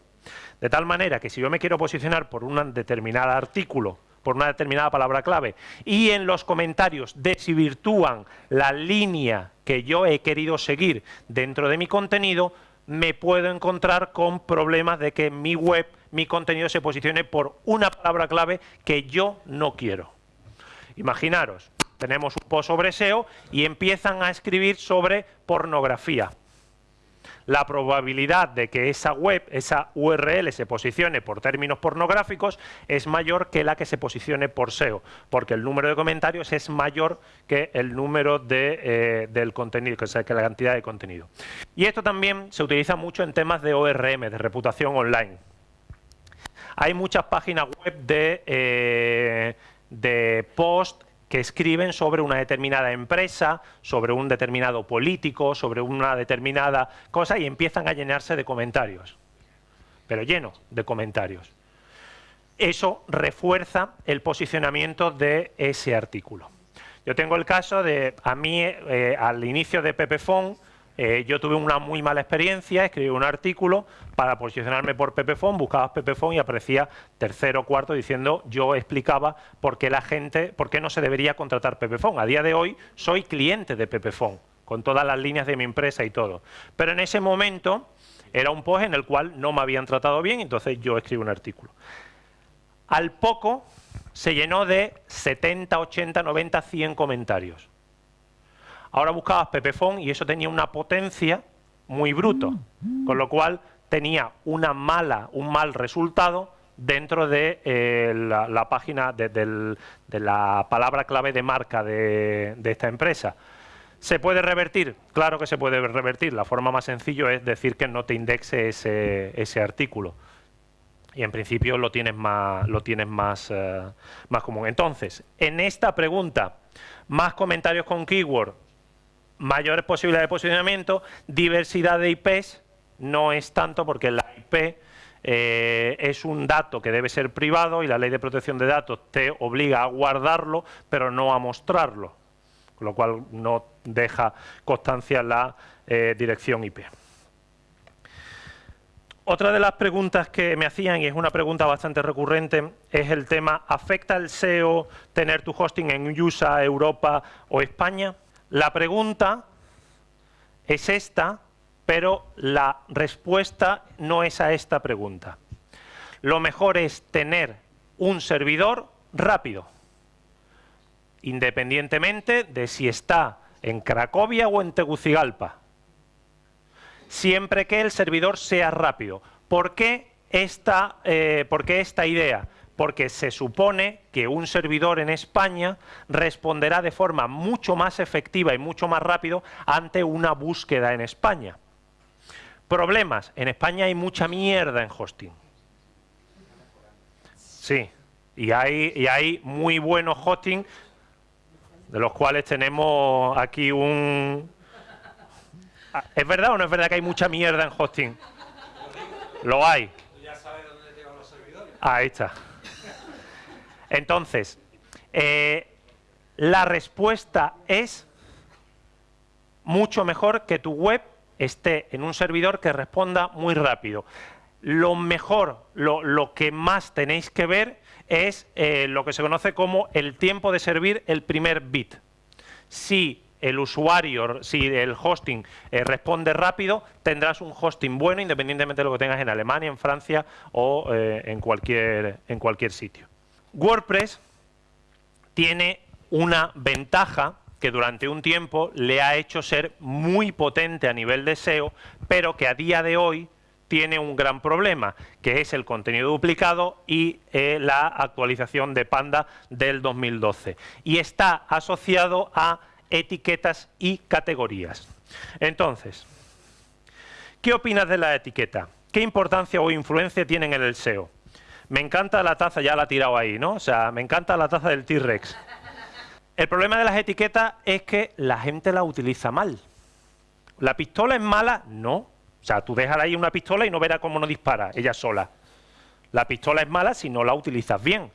De tal manera que si yo me quiero posicionar por un determinado artículo por una determinada palabra clave y en los comentarios desvirtúan la línea que yo he querido seguir dentro de mi contenido, me puedo encontrar con problemas de que mi web, mi contenido se posicione por una palabra clave que yo no quiero. Imaginaros, tenemos un post sobre SEO y empiezan a escribir sobre pornografía la probabilidad de que esa web, esa URL se posicione por términos pornográficos es mayor que la que se posicione por SEO, porque el número de comentarios es mayor que el número de, eh, del contenido, que, que la cantidad de contenido. Y esto también se utiliza mucho en temas de ORM, de reputación online. Hay muchas páginas web de, eh, de post que escriben sobre una determinada empresa, sobre un determinado político, sobre una determinada cosa y empiezan a llenarse de comentarios, pero lleno de comentarios. Eso refuerza el posicionamiento de ese artículo. Yo tengo el caso de, a mí, eh, al inicio de Pepefon, eh, yo tuve una muy mala experiencia, escribí un artículo para posicionarme por Pepefon, buscabas Pepefon y aparecía tercero o cuarto diciendo, yo explicaba por qué la gente, por qué no se debería contratar Pepefon. A día de hoy soy cliente de Pepefon, con todas las líneas de mi empresa y todo. Pero en ese momento era un post en el cual no me habían tratado bien, entonces yo escribí un artículo. Al poco se llenó de 70, 80, 90, 100 comentarios. Ahora buscabas Pepefon y eso tenía una potencia muy bruto, con lo cual tenía una mala, un mal resultado dentro de eh, la, página, de, la palabra clave de marca de, esta empresa. ¿Se puede revertir? Claro que se puede revertir. La forma más sencilla es decir que no te indexe ese, artículo. Y en principio lo tienes más, lo tienes más, eh, más común. Entonces, en esta pregunta, más comentarios con keyword, mayores posibilidades de posicionamiento, diversidad de IPs no es tanto porque la IP eh, es un dato que debe ser privado y la ley de protección de datos te obliga a guardarlo, pero no a mostrarlo, con lo cual no deja constancia la eh, dirección IP. Otra de las preguntas que me hacían, y es una pregunta bastante recurrente, es el tema, ¿afecta el SEO tener tu hosting en USA, Europa o España? La pregunta es esta, pero la respuesta no es a esta pregunta. Lo mejor es tener un servidor rápido, independientemente de si está en Cracovia o en Tegucigalpa, siempre que el servidor sea rápido. ¿Por qué esta, eh, ¿por qué esta idea? Porque se supone que un servidor en España responderá de forma mucho más efectiva y mucho más rápido ante una búsqueda en España. Problemas. En España hay mucha mierda en hosting. Sí, y hay, y hay muy buenos hosting, de los cuales tenemos aquí un... ¿Es verdad o no es verdad que hay mucha mierda en hosting? Lo hay. Ahí está. Entonces, eh, la respuesta es mucho mejor que tu web esté en un servidor que responda muy rápido. Lo mejor, lo, que más tenéis que ver es eh, lo que se conoce como el tiempo de servir el primer bit. Si el usuario, si el hosting eh, responde rápido, tendrás un hosting bueno independientemente de lo que tengas en Alemania, en Francia o en, cualquier, en cualquier sitio. WordPress tiene una ventaja que durante un tiempo le ha hecho ser muy potente a nivel de SEO, pero que a día de hoy tiene un gran problema, que es el contenido duplicado y eh, la actualización de Panda del 2012. Y está asociado a etiquetas y categorías. Entonces, ¿qué opinas de la etiqueta? ¿Qué importancia o influencia tienen en el SEO? Me encanta la taza, ya la ha tirado ahí, ¿no? O sea, me encanta la taza del T-Rex. El problema de las etiquetas es que la gente la utiliza mal. ¿La pistola es mala? No. O sea, tú dejas ahí una pistola y no verás cómo no dispara, ella sola. La pistola es mala si no la utilizas bien.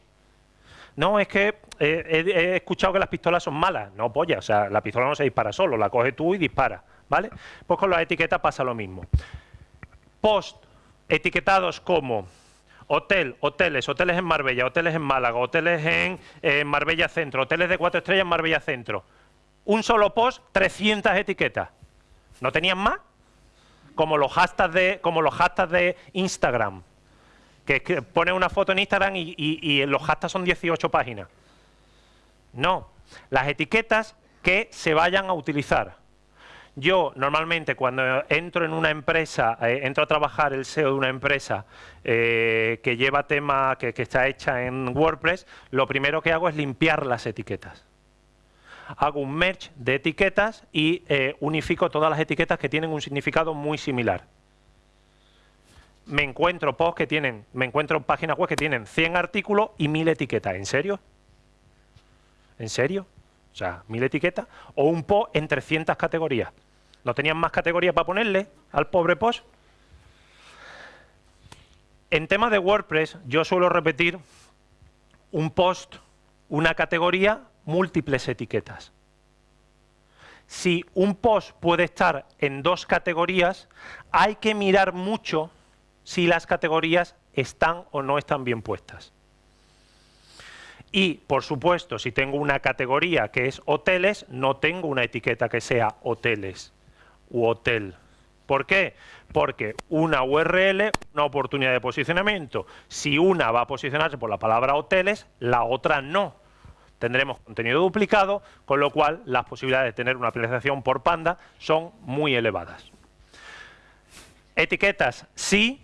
No, es que he, escuchado que las pistolas son malas. No, polla, o sea, la pistola no se dispara solo, la coges tú y dispara, ¿vale? Pues con las etiquetas pasa lo mismo. Post etiquetados como hotel, hoteles, hoteles en Marbella, hoteles en Málaga, hoteles en Marbella Centro, hoteles de cuatro estrellas en Marbella Centro. Un solo post, 300 etiquetas. ¿No tenían más? Como los hashtags de, como los hashtags de Instagram que, pone una foto en Instagram y, los hashtags son 18 páginas. No, las etiquetas que se vayan a utilizar. Yo normalmente cuando entro en una empresa, eh, entro a trabajar el SEO de una empresa eh, que lleva tema, que, está hecha en WordPress, lo primero que hago es limpiar las etiquetas. Hago un merge de etiquetas y eh, unifico todas las etiquetas que tienen un significado muy similar me encuentro posts que tienen, me encuentro páginas web que tienen 100 artículos y 1000 etiquetas. ¿En serio? ¿En serio? O sea, 1000 etiquetas o un post en 300 categorías. ¿No tenían más categorías para ponerle al pobre post? En tema de WordPress, yo suelo repetir un post, una categoría, múltiples etiquetas. Si un post puede estar en dos categorías, hay que mirar mucho si las categorías están o no están bien puestas. Y, por supuesto, si tengo una categoría que es hoteles, no tengo una etiqueta que sea hoteles u hotel. ¿Por qué? Porque una URL, una oportunidad de posicionamiento, si una va a posicionarse por la palabra hoteles, la otra no. Tendremos contenido duplicado, con lo cual las posibilidades de tener una penalización por panda son muy elevadas. Etiquetas sí,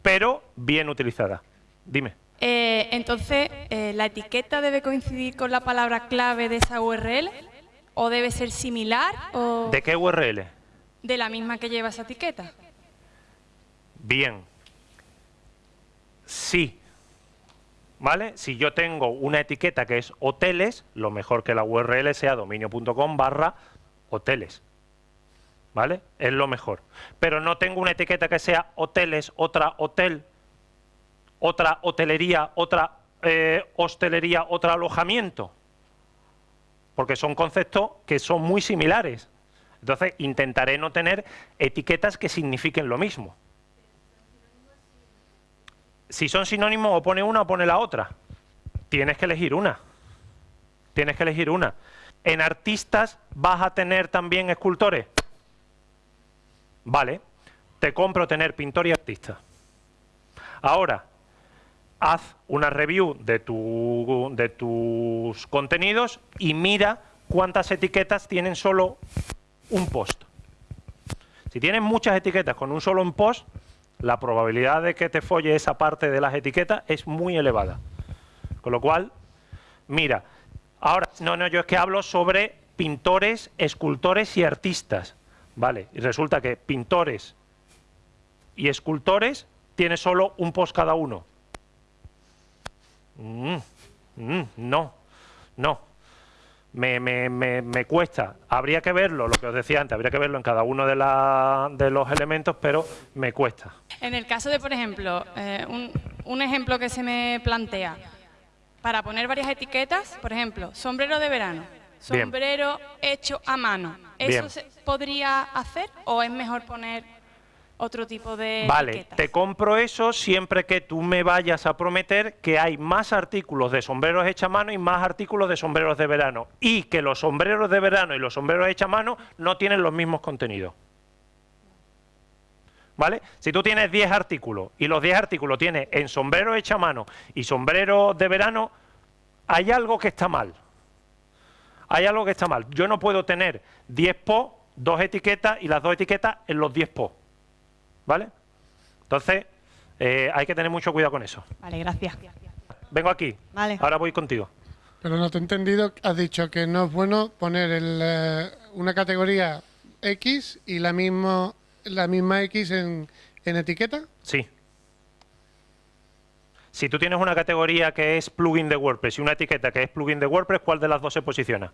pero bien utilizada. Dime. Eh, entonces, eh, ¿la etiqueta debe coincidir con la palabra clave de esa URL? ¿O debe ser similar? O ¿De qué URL? De la misma que lleva esa etiqueta. Bien. Sí. ¿Vale? Si yo tengo una etiqueta que es hoteles, lo mejor que la URL sea dominio.com barra hoteles. ¿vale? Es lo mejor. Pero no tengo una etiqueta que sea hoteles, otra hotel, otra hotelería, otra eh, hostelería, otro alojamiento. Porque son conceptos que son muy similares. Entonces intentaré no tener etiquetas que signifiquen lo mismo. Si son sinónimos, o pone una o pone la otra. Tienes que elegir una. Tienes que elegir una. En artistas vas a tener también escultores. Vale, te compro tener pintor y artista. Ahora, haz una review de, tu, de tus contenidos y mira cuántas etiquetas tienen solo un post. Si tienes muchas etiquetas con un solo post, la probabilidad de que te folle esa parte de las etiquetas es muy elevada. Con lo cual, mira, ahora, no, no, yo es que hablo sobre pintores, escultores y artistas. Vale, y resulta que pintores y escultores tiene solo un post cada uno. Mm, mm, no, no. Me, me, me, cuesta. Habría que verlo, lo que os decía antes, habría que verlo en cada uno de, de los elementos, pero me cuesta. En el caso de, por ejemplo, eh, un, un, ejemplo que se me plantea, para poner varias etiquetas, por ejemplo, sombrero de verano, sombrero hecho a mano. Eso podría hacer o es mejor poner otro tipo de Vale, te compro eso siempre que tú me vayas a prometer que hay más artículos de sombreros hechos a mano y más artículos de sombreros de verano. Y que los sombreros de verano y los sombreros hechos a mano no tienen los mismos contenidos. ¿Vale? Si tú tienes 10 artículos y los 10 artículos tienes en sombrero hecho a mano y sombrero de verano, hay algo que está mal. Hay algo que está mal. Yo no puedo tener 10 PO, dos etiquetas y las dos etiquetas en los 10 PO. ¿Vale? Entonces, eh, hay que tener mucho cuidado con eso. Vale, gracias. Vengo aquí. Vale. Ahora voy contigo. Pero no te he entendido, has dicho que no es bueno poner eh, una categoría X y la, mismo, la misma X en, en etiqueta. Sí. Si tú tienes una categoría que es plugin de WordPress y una etiqueta que es plugin de WordPress, ¿cuál de las dos se posiciona?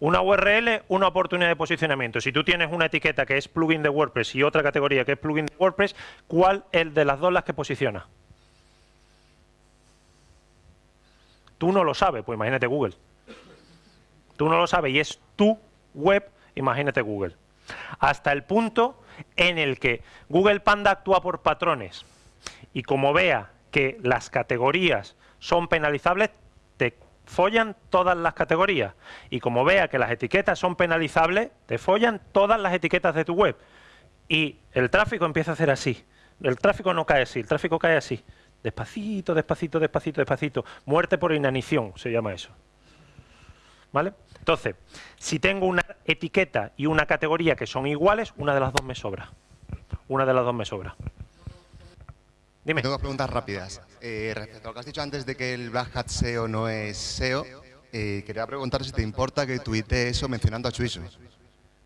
Una URL, una oportunidad de posicionamiento. Si tú tienes una etiqueta que es plugin de WordPress y otra categoría que es plugin de WordPress, ¿cuál es de las dos las que posiciona? Tú no lo sabes, pues imagínate Google. Tú no lo sabes y es tu web, imagínate Google. Hasta el punto en el que Google Panda actúa por patrones y como vea que las categorías son penalizables, follan todas las categorías. Y como vea que las etiquetas son penalizables, te follan todas las etiquetas de tu web. Y el tráfico empieza a hacer así. El tráfico no cae así, el tráfico cae así. Despacito, despacito, despacito, despacito. Muerte por inanición se llama eso. ¿Vale? Entonces, si tengo una etiqueta y una categoría que son iguales, una de las dos me sobra. Una de las dos me sobra. Dime. Tengo preguntas rápidas. Eh, respecto a lo que has dicho antes de que el Black Hat SEO no es SEO, eh, quería preguntar si te importa que tuite eso mencionando a Chuiso.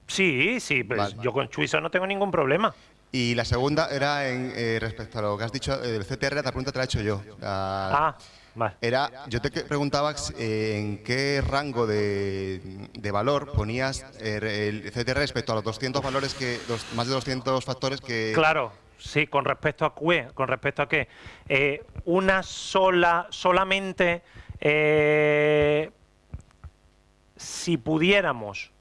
Sí, sí, pues yo con Chuiso no tengo ningún problema. Y la segunda era en, eh, respecto a lo que has dicho del CTR, la pregunta te la he hecho yo. ah, vale. Era, yo te preguntaba en qué rango de, valor ponías el CTR respecto a los 200 valores que, los, más de 200 factores que... Claro, Sí, con respecto a qué, con respecto a qué. Eh, una sola, solamente, eh, si pudiéramos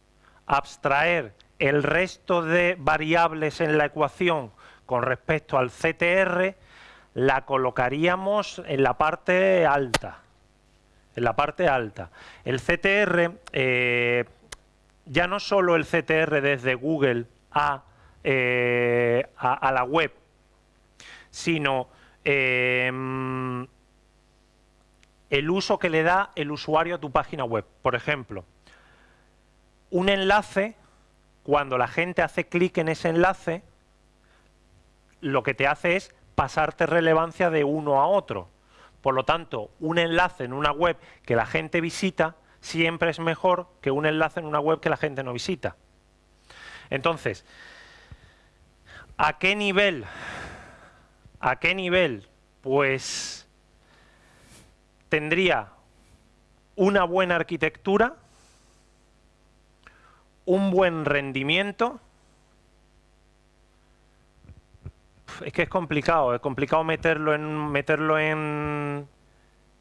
abstraer el resto de variables en la ecuación con respecto al CTR, la colocaríamos en la parte alta. En la parte alta. El CTR, eh, ya no solo el CTR desde Google a eh, a, la web, sino em, el uso que le da el usuario a tu página web. Por ejemplo, un enlace, cuando la gente hace clic en ese enlace, lo que te hace es pasarte relevancia de uno a otro. Por lo tanto, un enlace en una web que la gente visita siempre es mejor que un enlace en una web que la gente no visita. Entonces, ¿A qué nivel? ¿A qué nivel? Pues tendría una buena arquitectura, un buen rendimiento. Es que es complicado, es complicado meterlo en meterlo en,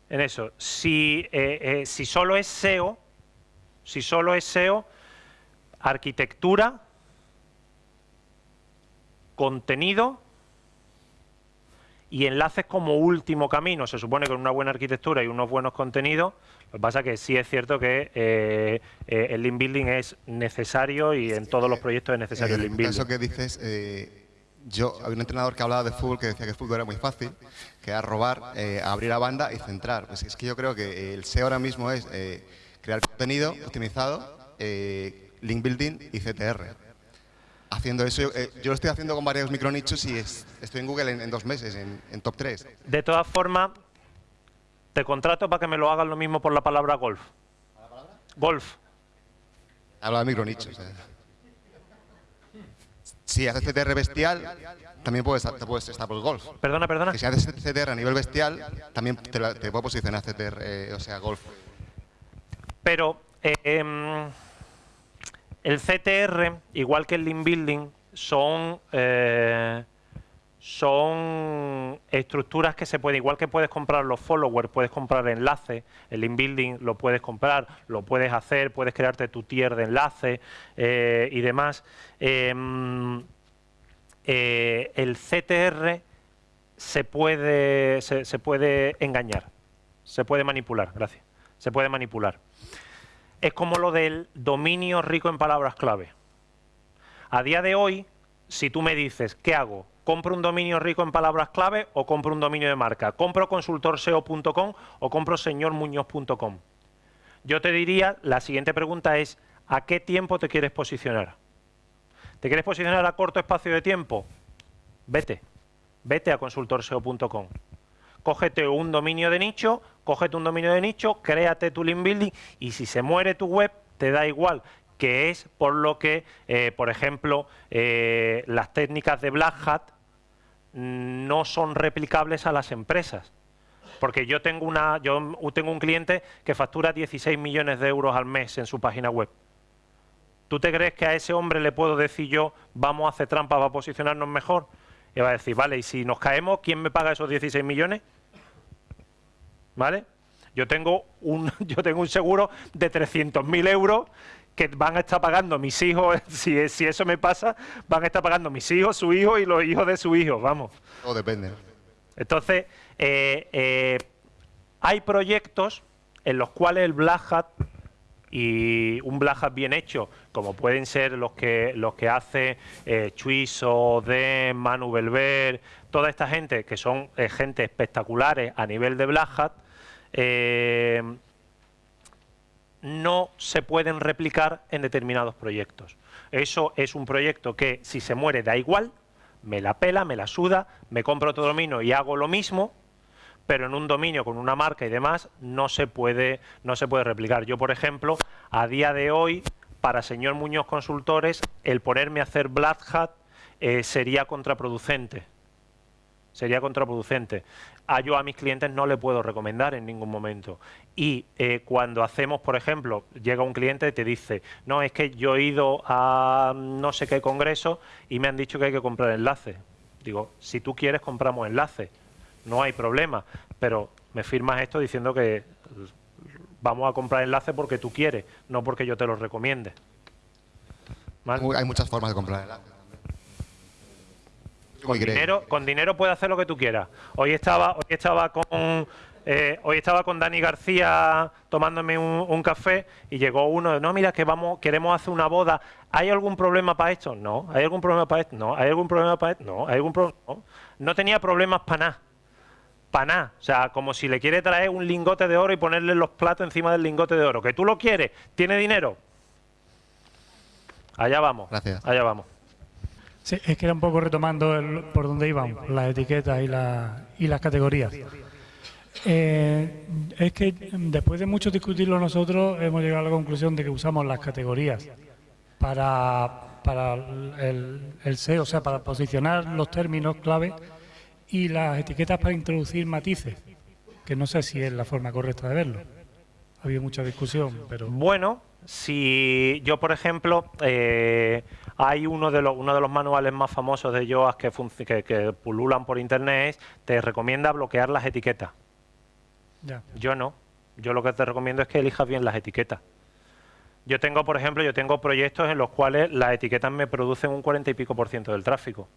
en eso. Si, eh, eh, si solo es SEO, si solo es SEO, arquitectura, contenido y enlaces como último camino. Se supone que con una buena arquitectura y unos buenos contenidos, lo que pasa es que sí es cierto que eh, eh, el link building es necesario y en todos los proyectos es necesario el link building. Eso que dices, eh, yo había un entrenador que hablaba de fútbol que decía que el fútbol era muy fácil, que era robar, abrir la banda y centrar. Pues es que yo creo que el SEO ahora mismo es crear contenido optimizado, link building y CTR haciendo eso. Eh, yo, lo estoy haciendo con varios micronichos y estoy en Google en, dos meses, en, top 3. De todas formas, te contrato para que me lo hagas lo mismo por la palabra golf. ¿La palabra? Golf. Habla de micronichos. Eh. Si haces CTR bestial, también puedes, puedes estar por golf. Perdona, perdona. si haces CTR a nivel bestial, también te, te puedo posicionar CTR, eh, o sea, golf. Pero... El CTR, igual que el link building, son, eh, son estructuras que se pueden, igual que puedes comprar los followers, puedes comprar enlaces, el inbuilding lo puedes comprar, lo puedes hacer, puedes crearte tu tier de enlace eh, y demás. Em, eh, el CTR se puede, se puede engañar, se puede manipular, gracias, se puede manipular. Es como lo del dominio rico en palabras clave. A día de hoy, si tú me dices, ¿qué hago? ¿Compro un dominio rico en palabras clave o compro un dominio de marca? ¿Compro consultorseo.com o compro señormuñoz.com? Yo te diría, la siguiente pregunta es, ¿a qué tiempo te quieres posicionar? ¿Te quieres posicionar a corto espacio de tiempo? Vete, vete a consultorseo.com. Cógete un dominio de nicho, cógete un dominio de nicho, créate tu link building y si se muere tu web, te da igual que es por lo que, eh, por ejemplo, eh, las técnicas de Black Hat no son replicables a las empresas. Porque yo tengo, una, yo tengo un cliente que factura 16 millones de euros al mes en su página web. ¿Tú te crees que a ese hombre le puedo decir yo, vamos a hacer trampa para posicionarnos mejor? Y va a decir, vale, y si nos caemos, ¿quién me paga esos 16 millones? ¿Vale? Yo tengo un, [laughs] yo tengo un seguro de 300.000 euros que van a estar pagando mis hijos, [laughs] si, si eso me pasa, van a estar pagando mis hijos, su hijo y los hijos de su hijo, vamos. Todo depende. Entonces, eh, eh, hay proyectos en los cuales el Black Hat y un Black Hat bien hecho, como pueden ser los que los que hace eh, Chuiso, De, Manu Belver, toda esta gente que son eh, gente espectaculares a nivel de Black Hat, no se pueden replicar en determinados proyectos. Eso es un proyecto que si se muere da igual, me la pela, me la suda, me compro otro dominio y hago lo mismo, pero en un dominio con una marca y demás no se puede, no se puede replicar. Yo, por ejemplo, a día de hoy, para señor Muñoz Consultores, el ponerme a hacer Black Hat eh, sería contraproducente. Sería contraproducente a yo a mis clientes no le puedo recomendar en ningún momento. Y eh, cuando hacemos, por ejemplo, llega un cliente y te dice, no, es que yo he ido a no sé qué congreso y me han dicho que hay que comprar enlaces. Digo, si tú quieres compramos enlaces, no hay problema, pero me firmas esto diciendo que vamos a comprar enlaces porque tú quieres, no porque yo te lo recomiende. Hay muchas formas de comprar enlaces. Con dinero, con dinero puedes hacer lo que tú quieras. Hoy estaba, hoy estaba con eh, hoy estaba con Dani García tomándome un, café y llegó uno, no, mira que vamos, queremos hacer una boda. ¿Hay algún problema para esto? No. ¿Hay algún problema para esto? No. ¿Hay algún problema para esto? No. ¿Hay algún problema? No. no tenía problemas para nada. Para nada. O sea, como si le quiere traer un lingote de oro y ponerle los platos encima del lingote de oro. ¿Que tú lo quieres? ¿Tiene dinero? Allá vamos. Gracias. Allá vamos. Sí, es que era un poco retomando por donde iban las etiquetas y, y las categorías. Eh, es que después de mucho discutirlo nosotros hemos llegado a la conclusión de que usamos las categorías para, para el, el SEO, o sea, para posicionar los términos clave y las etiquetas para introducir matices, que no sé si es la forma correcta de verlo. Ha habido mucha discusión, pero... Bueno, si yo, por ejemplo, eh, hay uno de, los, uno de los manuales más famosos de Yoast que, que, pululan por internet, te recomienda bloquear las etiquetas. Yo no. Yo lo que te recomiendo es que elijas bien las etiquetas. Yo tengo, por ejemplo, yo tengo proyectos en los cuales las etiquetas me producen un 40 y pico por ciento del tráfico.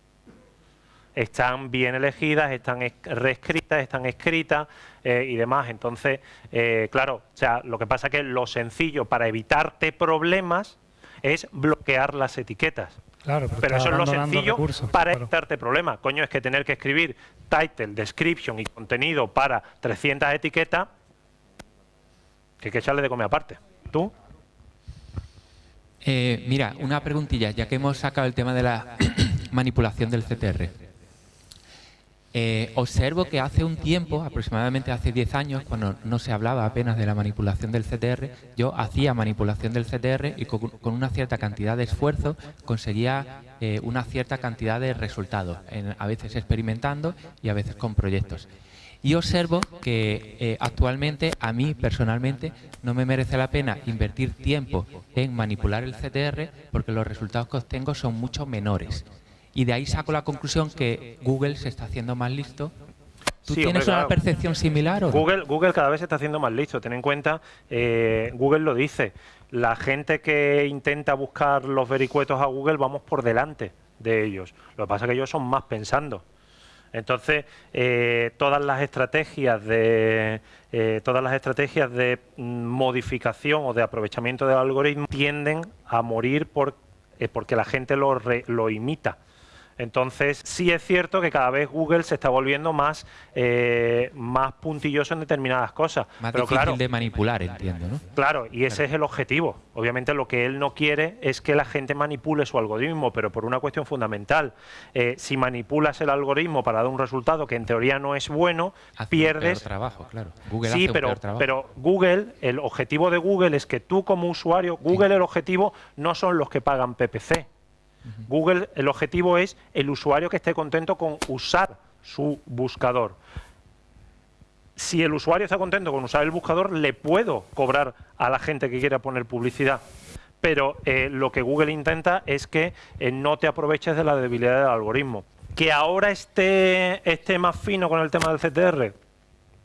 Están bien elegidas, están reescritas, están escritas eh, y demás. Entonces, eh, claro, o sea, lo que pasa es que lo sencillo para evitarte problemas es bloquear las etiquetas. Claro, pero, eso es lo sencillo para evitarte problemas. Coño, es que tener que escribir title, description y contenido para 300 etiquetas, que hay que echarle de comer aparte. ¿Tú? Eh, mira, una preguntilla, ya que hemos sacado el tema de la [clears throat] manipulación del CTR. Eh, observo que hace un tiempo, aproximadamente hace 10 años, cuando no se hablaba apenas de la manipulación del CTR, yo hacía manipulación del CTR y con, una cierta cantidad de esfuerzo conseguía eh, una cierta cantidad de resultados, a veces experimentando y a veces con proyectos. Y observo que eh, actualmente a mí personalmente no me merece la pena invertir tiempo en manipular el CTR porque los resultados que obtengo son mucho menores. Y de ahí saco la conclusión que Google se está haciendo más listo ¿Tú tienes una percepción similar? ¿o Google, Google cada vez se está haciendo más listo. Ten en cuenta, eh, Google lo dice, la gente que intenta buscar los vericuetos a Google vamos por delante de ellos. Lo que pasa es que ellos son más pensando. Entonces, eh, todas las estrategias de eh, todas las estrategias de mm, modificación o de aprovechamiento del algoritmo tienden a morir por, porque la gente lo, lo imita. Entonces, sí es cierto que cada vez Google se está volviendo más, eh, más puntilloso en determinadas cosas. Más difícil de manipular, entiendo, ¿no? Claro, y ese es el objetivo. Obviamente lo que él no quiere es que la gente manipule su algoritmo, pero por una cuestión fundamental. Eh, si manipulas el algoritmo para dar un resultado que en teoría no es bueno, pierdes... trabajo, claro. Google sí, pero, pero Google, el objetivo de Google es que tú como usuario, Google el objetivo no son los que pagan PPC. Google, el objetivo es el usuario que esté contento con usar su buscador. Si el usuario está contento con usar el buscador, le puedo cobrar a la gente que quiera poner publicidad. Pero eh, lo que Google intenta es que eh, no te aproveches de la debilidad del algoritmo. Que ahora esté, esté más fino con el tema del CTR,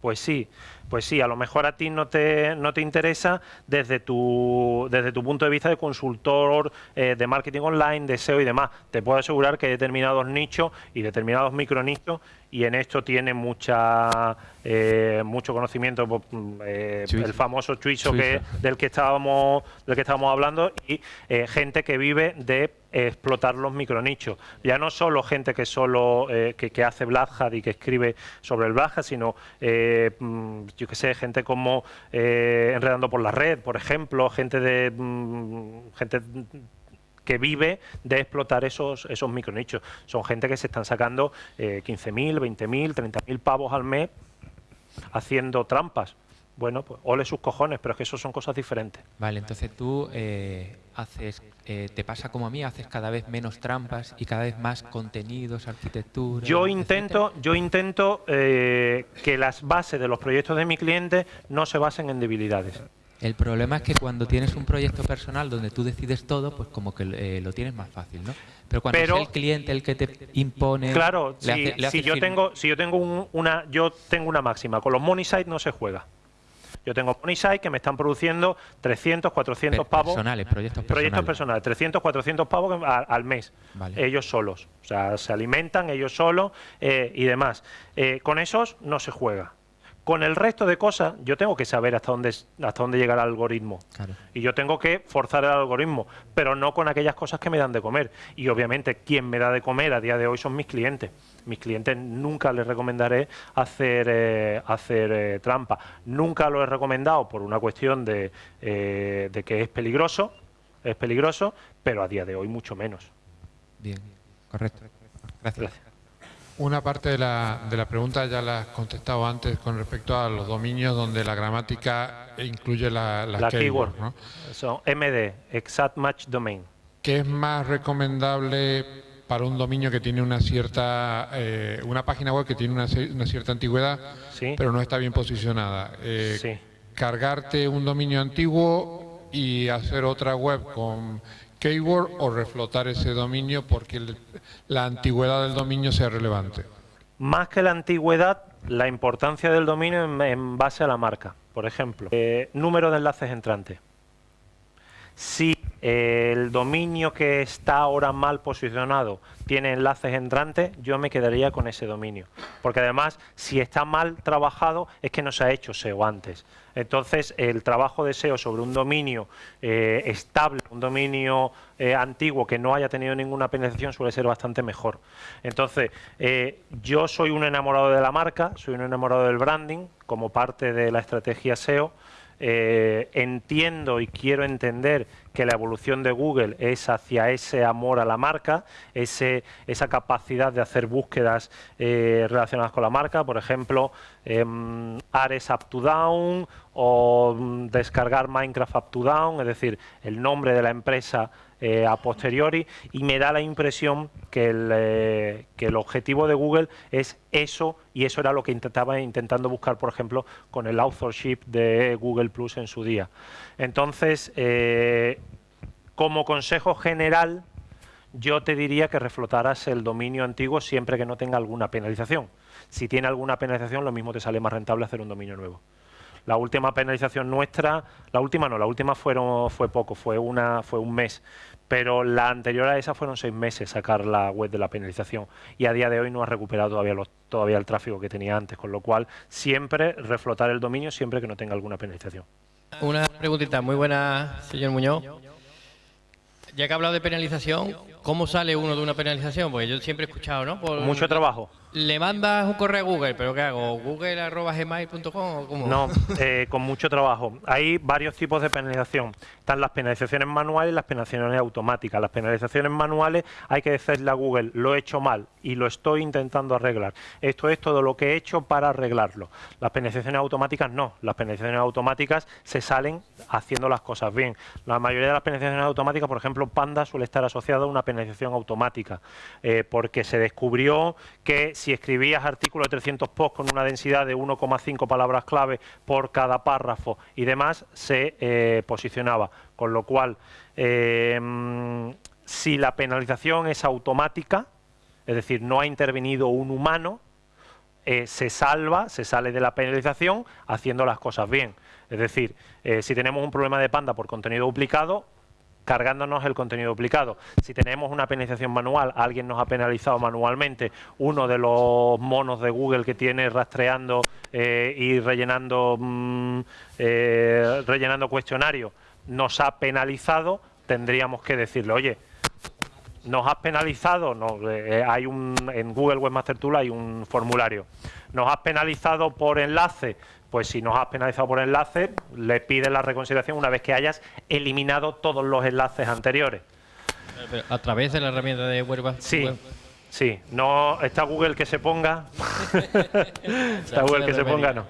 pues sí, pues sí, a lo mejor a ti no te, no te interesa desde tu, desde tu punto de vista de consultor eh, de marketing online, de SEO y demás. Te puedo asegurar que determinados nichos y determinados micronichos y en esto tiene mucha eh, mucho conocimiento pues, mm, eh, el famoso Chuizo que del que estábamos del que estábamos hablando y eh, gente que vive de explotar los micronichos. Ya no solo gente que solo que, hace Black y que escribe sobre el Black sino mm, yo que sé gente como enredando por la red por ejemplo gente de mm, gente que vive de explotar esos, esos micronichos. Son gente que se están sacando eh, 15.000, 20.000, 30.000 pavos al mes haciendo trampas. Bueno, pues ole sus cojones, pero es que eso son cosas diferentes. Vale, entonces tú eh, haces, eh, te pasa como a mí, haces cada vez menos trampas y cada vez más contenidos, arquitectura. Yo intento, yo intento eh, que las bases de los proyectos de mi cliente no se basen en debilidades. El problema es que cuando tienes un proyecto personal donde tú decides todo, pues como que eh, lo tienes más fácil, ¿no? Pero cuando es el cliente el que te impone... Claro, si, yo tengo, si yo tengo una, yo tengo una máxima, con los money site no se juega. Yo tengo money site que me están produciendo 300, 400 pavos. Personales, proyectos personales. Proyectos personales, 300, 400 pavos al, mes. Ellos solos. O sea, se alimentan ellos solos eh, y demás. Eh, con esos no se juega. Con el resto de cosas, yo tengo que saber hasta dónde, hasta dónde llega el algoritmo. Y yo tengo que forzar el algoritmo, pero no con aquellas cosas que me dan de comer. Y obviamente, quien me da de comer a día de hoy son mis clientes. Mis clientes nunca les recomendaré hacer, eh, hacer eh, trampa. Nunca lo he recomendado por una cuestión de, eh, de que es peligroso, es peligroso, pero a día de hoy mucho menos. Bien, correcto. Gracias. Una parte de la, de la, pregunta ya la has contestado antes con respecto a los dominios donde la gramática incluye la, la, keyword. ¿no? Son MD, Exact Match Domain. ¿Qué es más recomendable para un dominio que tiene una cierta, eh, una página web que tiene una, una cierta antigüedad, pero no está bien posicionada? Eh, ¿Cargarte un dominio antiguo y hacer otra web con keyword o reflotar ese dominio porque la antigüedad del dominio sea relevante? Más que la antigüedad, la importancia del dominio en, base a la marca. Por ejemplo, eh, número de enlaces entrantes. Si el dominio que está ahora mal posicionado tiene enlaces entrantes, yo me quedaría con ese dominio. Porque además, si está mal trabajado, es que no se ha hecho SEO antes. Entonces, el trabajo de SEO sobre un dominio eh, estable, un dominio eh, antiguo que no haya tenido ninguna penetración suele ser bastante mejor. Entonces, eh, yo soy un enamorado de la marca, soy un enamorado del branding como parte de la estrategia SEO. Entiendo y quiero entender que la evolución de Google es hacia ese amor a la marca, ese, esa capacidad de hacer búsquedas eh, relacionadas con la marca, por ejemplo, eh, Ares Up to Down o mm, descargar Minecraft Up to Down, es decir, el nombre de la empresa eh, a posteriori y me da la impresión que el, eh, que el objetivo de Google es eso y eso era lo que intentaba intentando buscar, por ejemplo, con el authorship de Google Plus en su día. Entonces, eh, como consejo general, yo te diría que reflotaras el dominio antiguo siempre que no tenga alguna penalización. Si tiene alguna penalización, lo mismo te sale más rentable hacer un dominio nuevo. La última penalización nuestra, la última no, la última fueron, fue poco, fue, una, fue un mes, pero la anterior a esa fueron seis meses sacar la web de la penalización y a día de hoy no ha recuperado todavía, todavía el tráfico que tenía antes, con lo cual siempre reflotar el dominio siempre que no tenga alguna penalización. Una preguntita muy buena, señor Muñoz. Ya que ha hablado de penalización, ¿cómo sale uno de una penalización? Porque yo siempre he escuchado, ¿no? Mucho trabajo le mandas un correo a Google, pero ¿qué hago? ¿Google.gmail.com o cómo? No, [laughs] eh, con mucho trabajo. Hay varios tipos de penalización. Están las penalizaciones manuales y las penalizaciones automáticas. Las penalizaciones manuales hay que decirle a Google, lo he hecho mal y lo estoy intentando arreglar. Esto es todo lo que he hecho para arreglarlo. Las penalizaciones automáticas no. Las penalizaciones automáticas se salen haciendo las cosas bien. La mayoría de las penalizaciones automáticas, por ejemplo, Panda suele estar asociada a una penalización automática, eh, porque se descubrió que si escribías artículos de 300 posts con una densidad de 1,5 palabras clave por cada párrafo y demás, se eh, posicionaba. Con lo cual, eh, si la penalización es automática, es decir, no ha intervenido un humano, eh, se salva, se sale de la penalización haciendo las cosas bien. Es decir, si tenemos un problema de panda por contenido duplicado, cargándonos el contenido duplicado. Si tenemos una penalización manual, alguien nos ha penalizado manualmente uno de los monos de Google que tiene rastreando eh, y rellenando, mm, eh, rellenando cuestionarios, nos ha penalizado, tendríamos que decirle, oye, nos has penalizado, no, eh, hay un, en Google Webmaster Tool hay un formulario, nos has penalizado por enlace, pues si nos has penalizado por enlace, le pides la reconsideración una vez que hayas eliminado todos los enlaces anteriores. a través de la herramienta de web. Sí. Sí, no está Google que se ponga. [laughs] está Google que se ponga, no.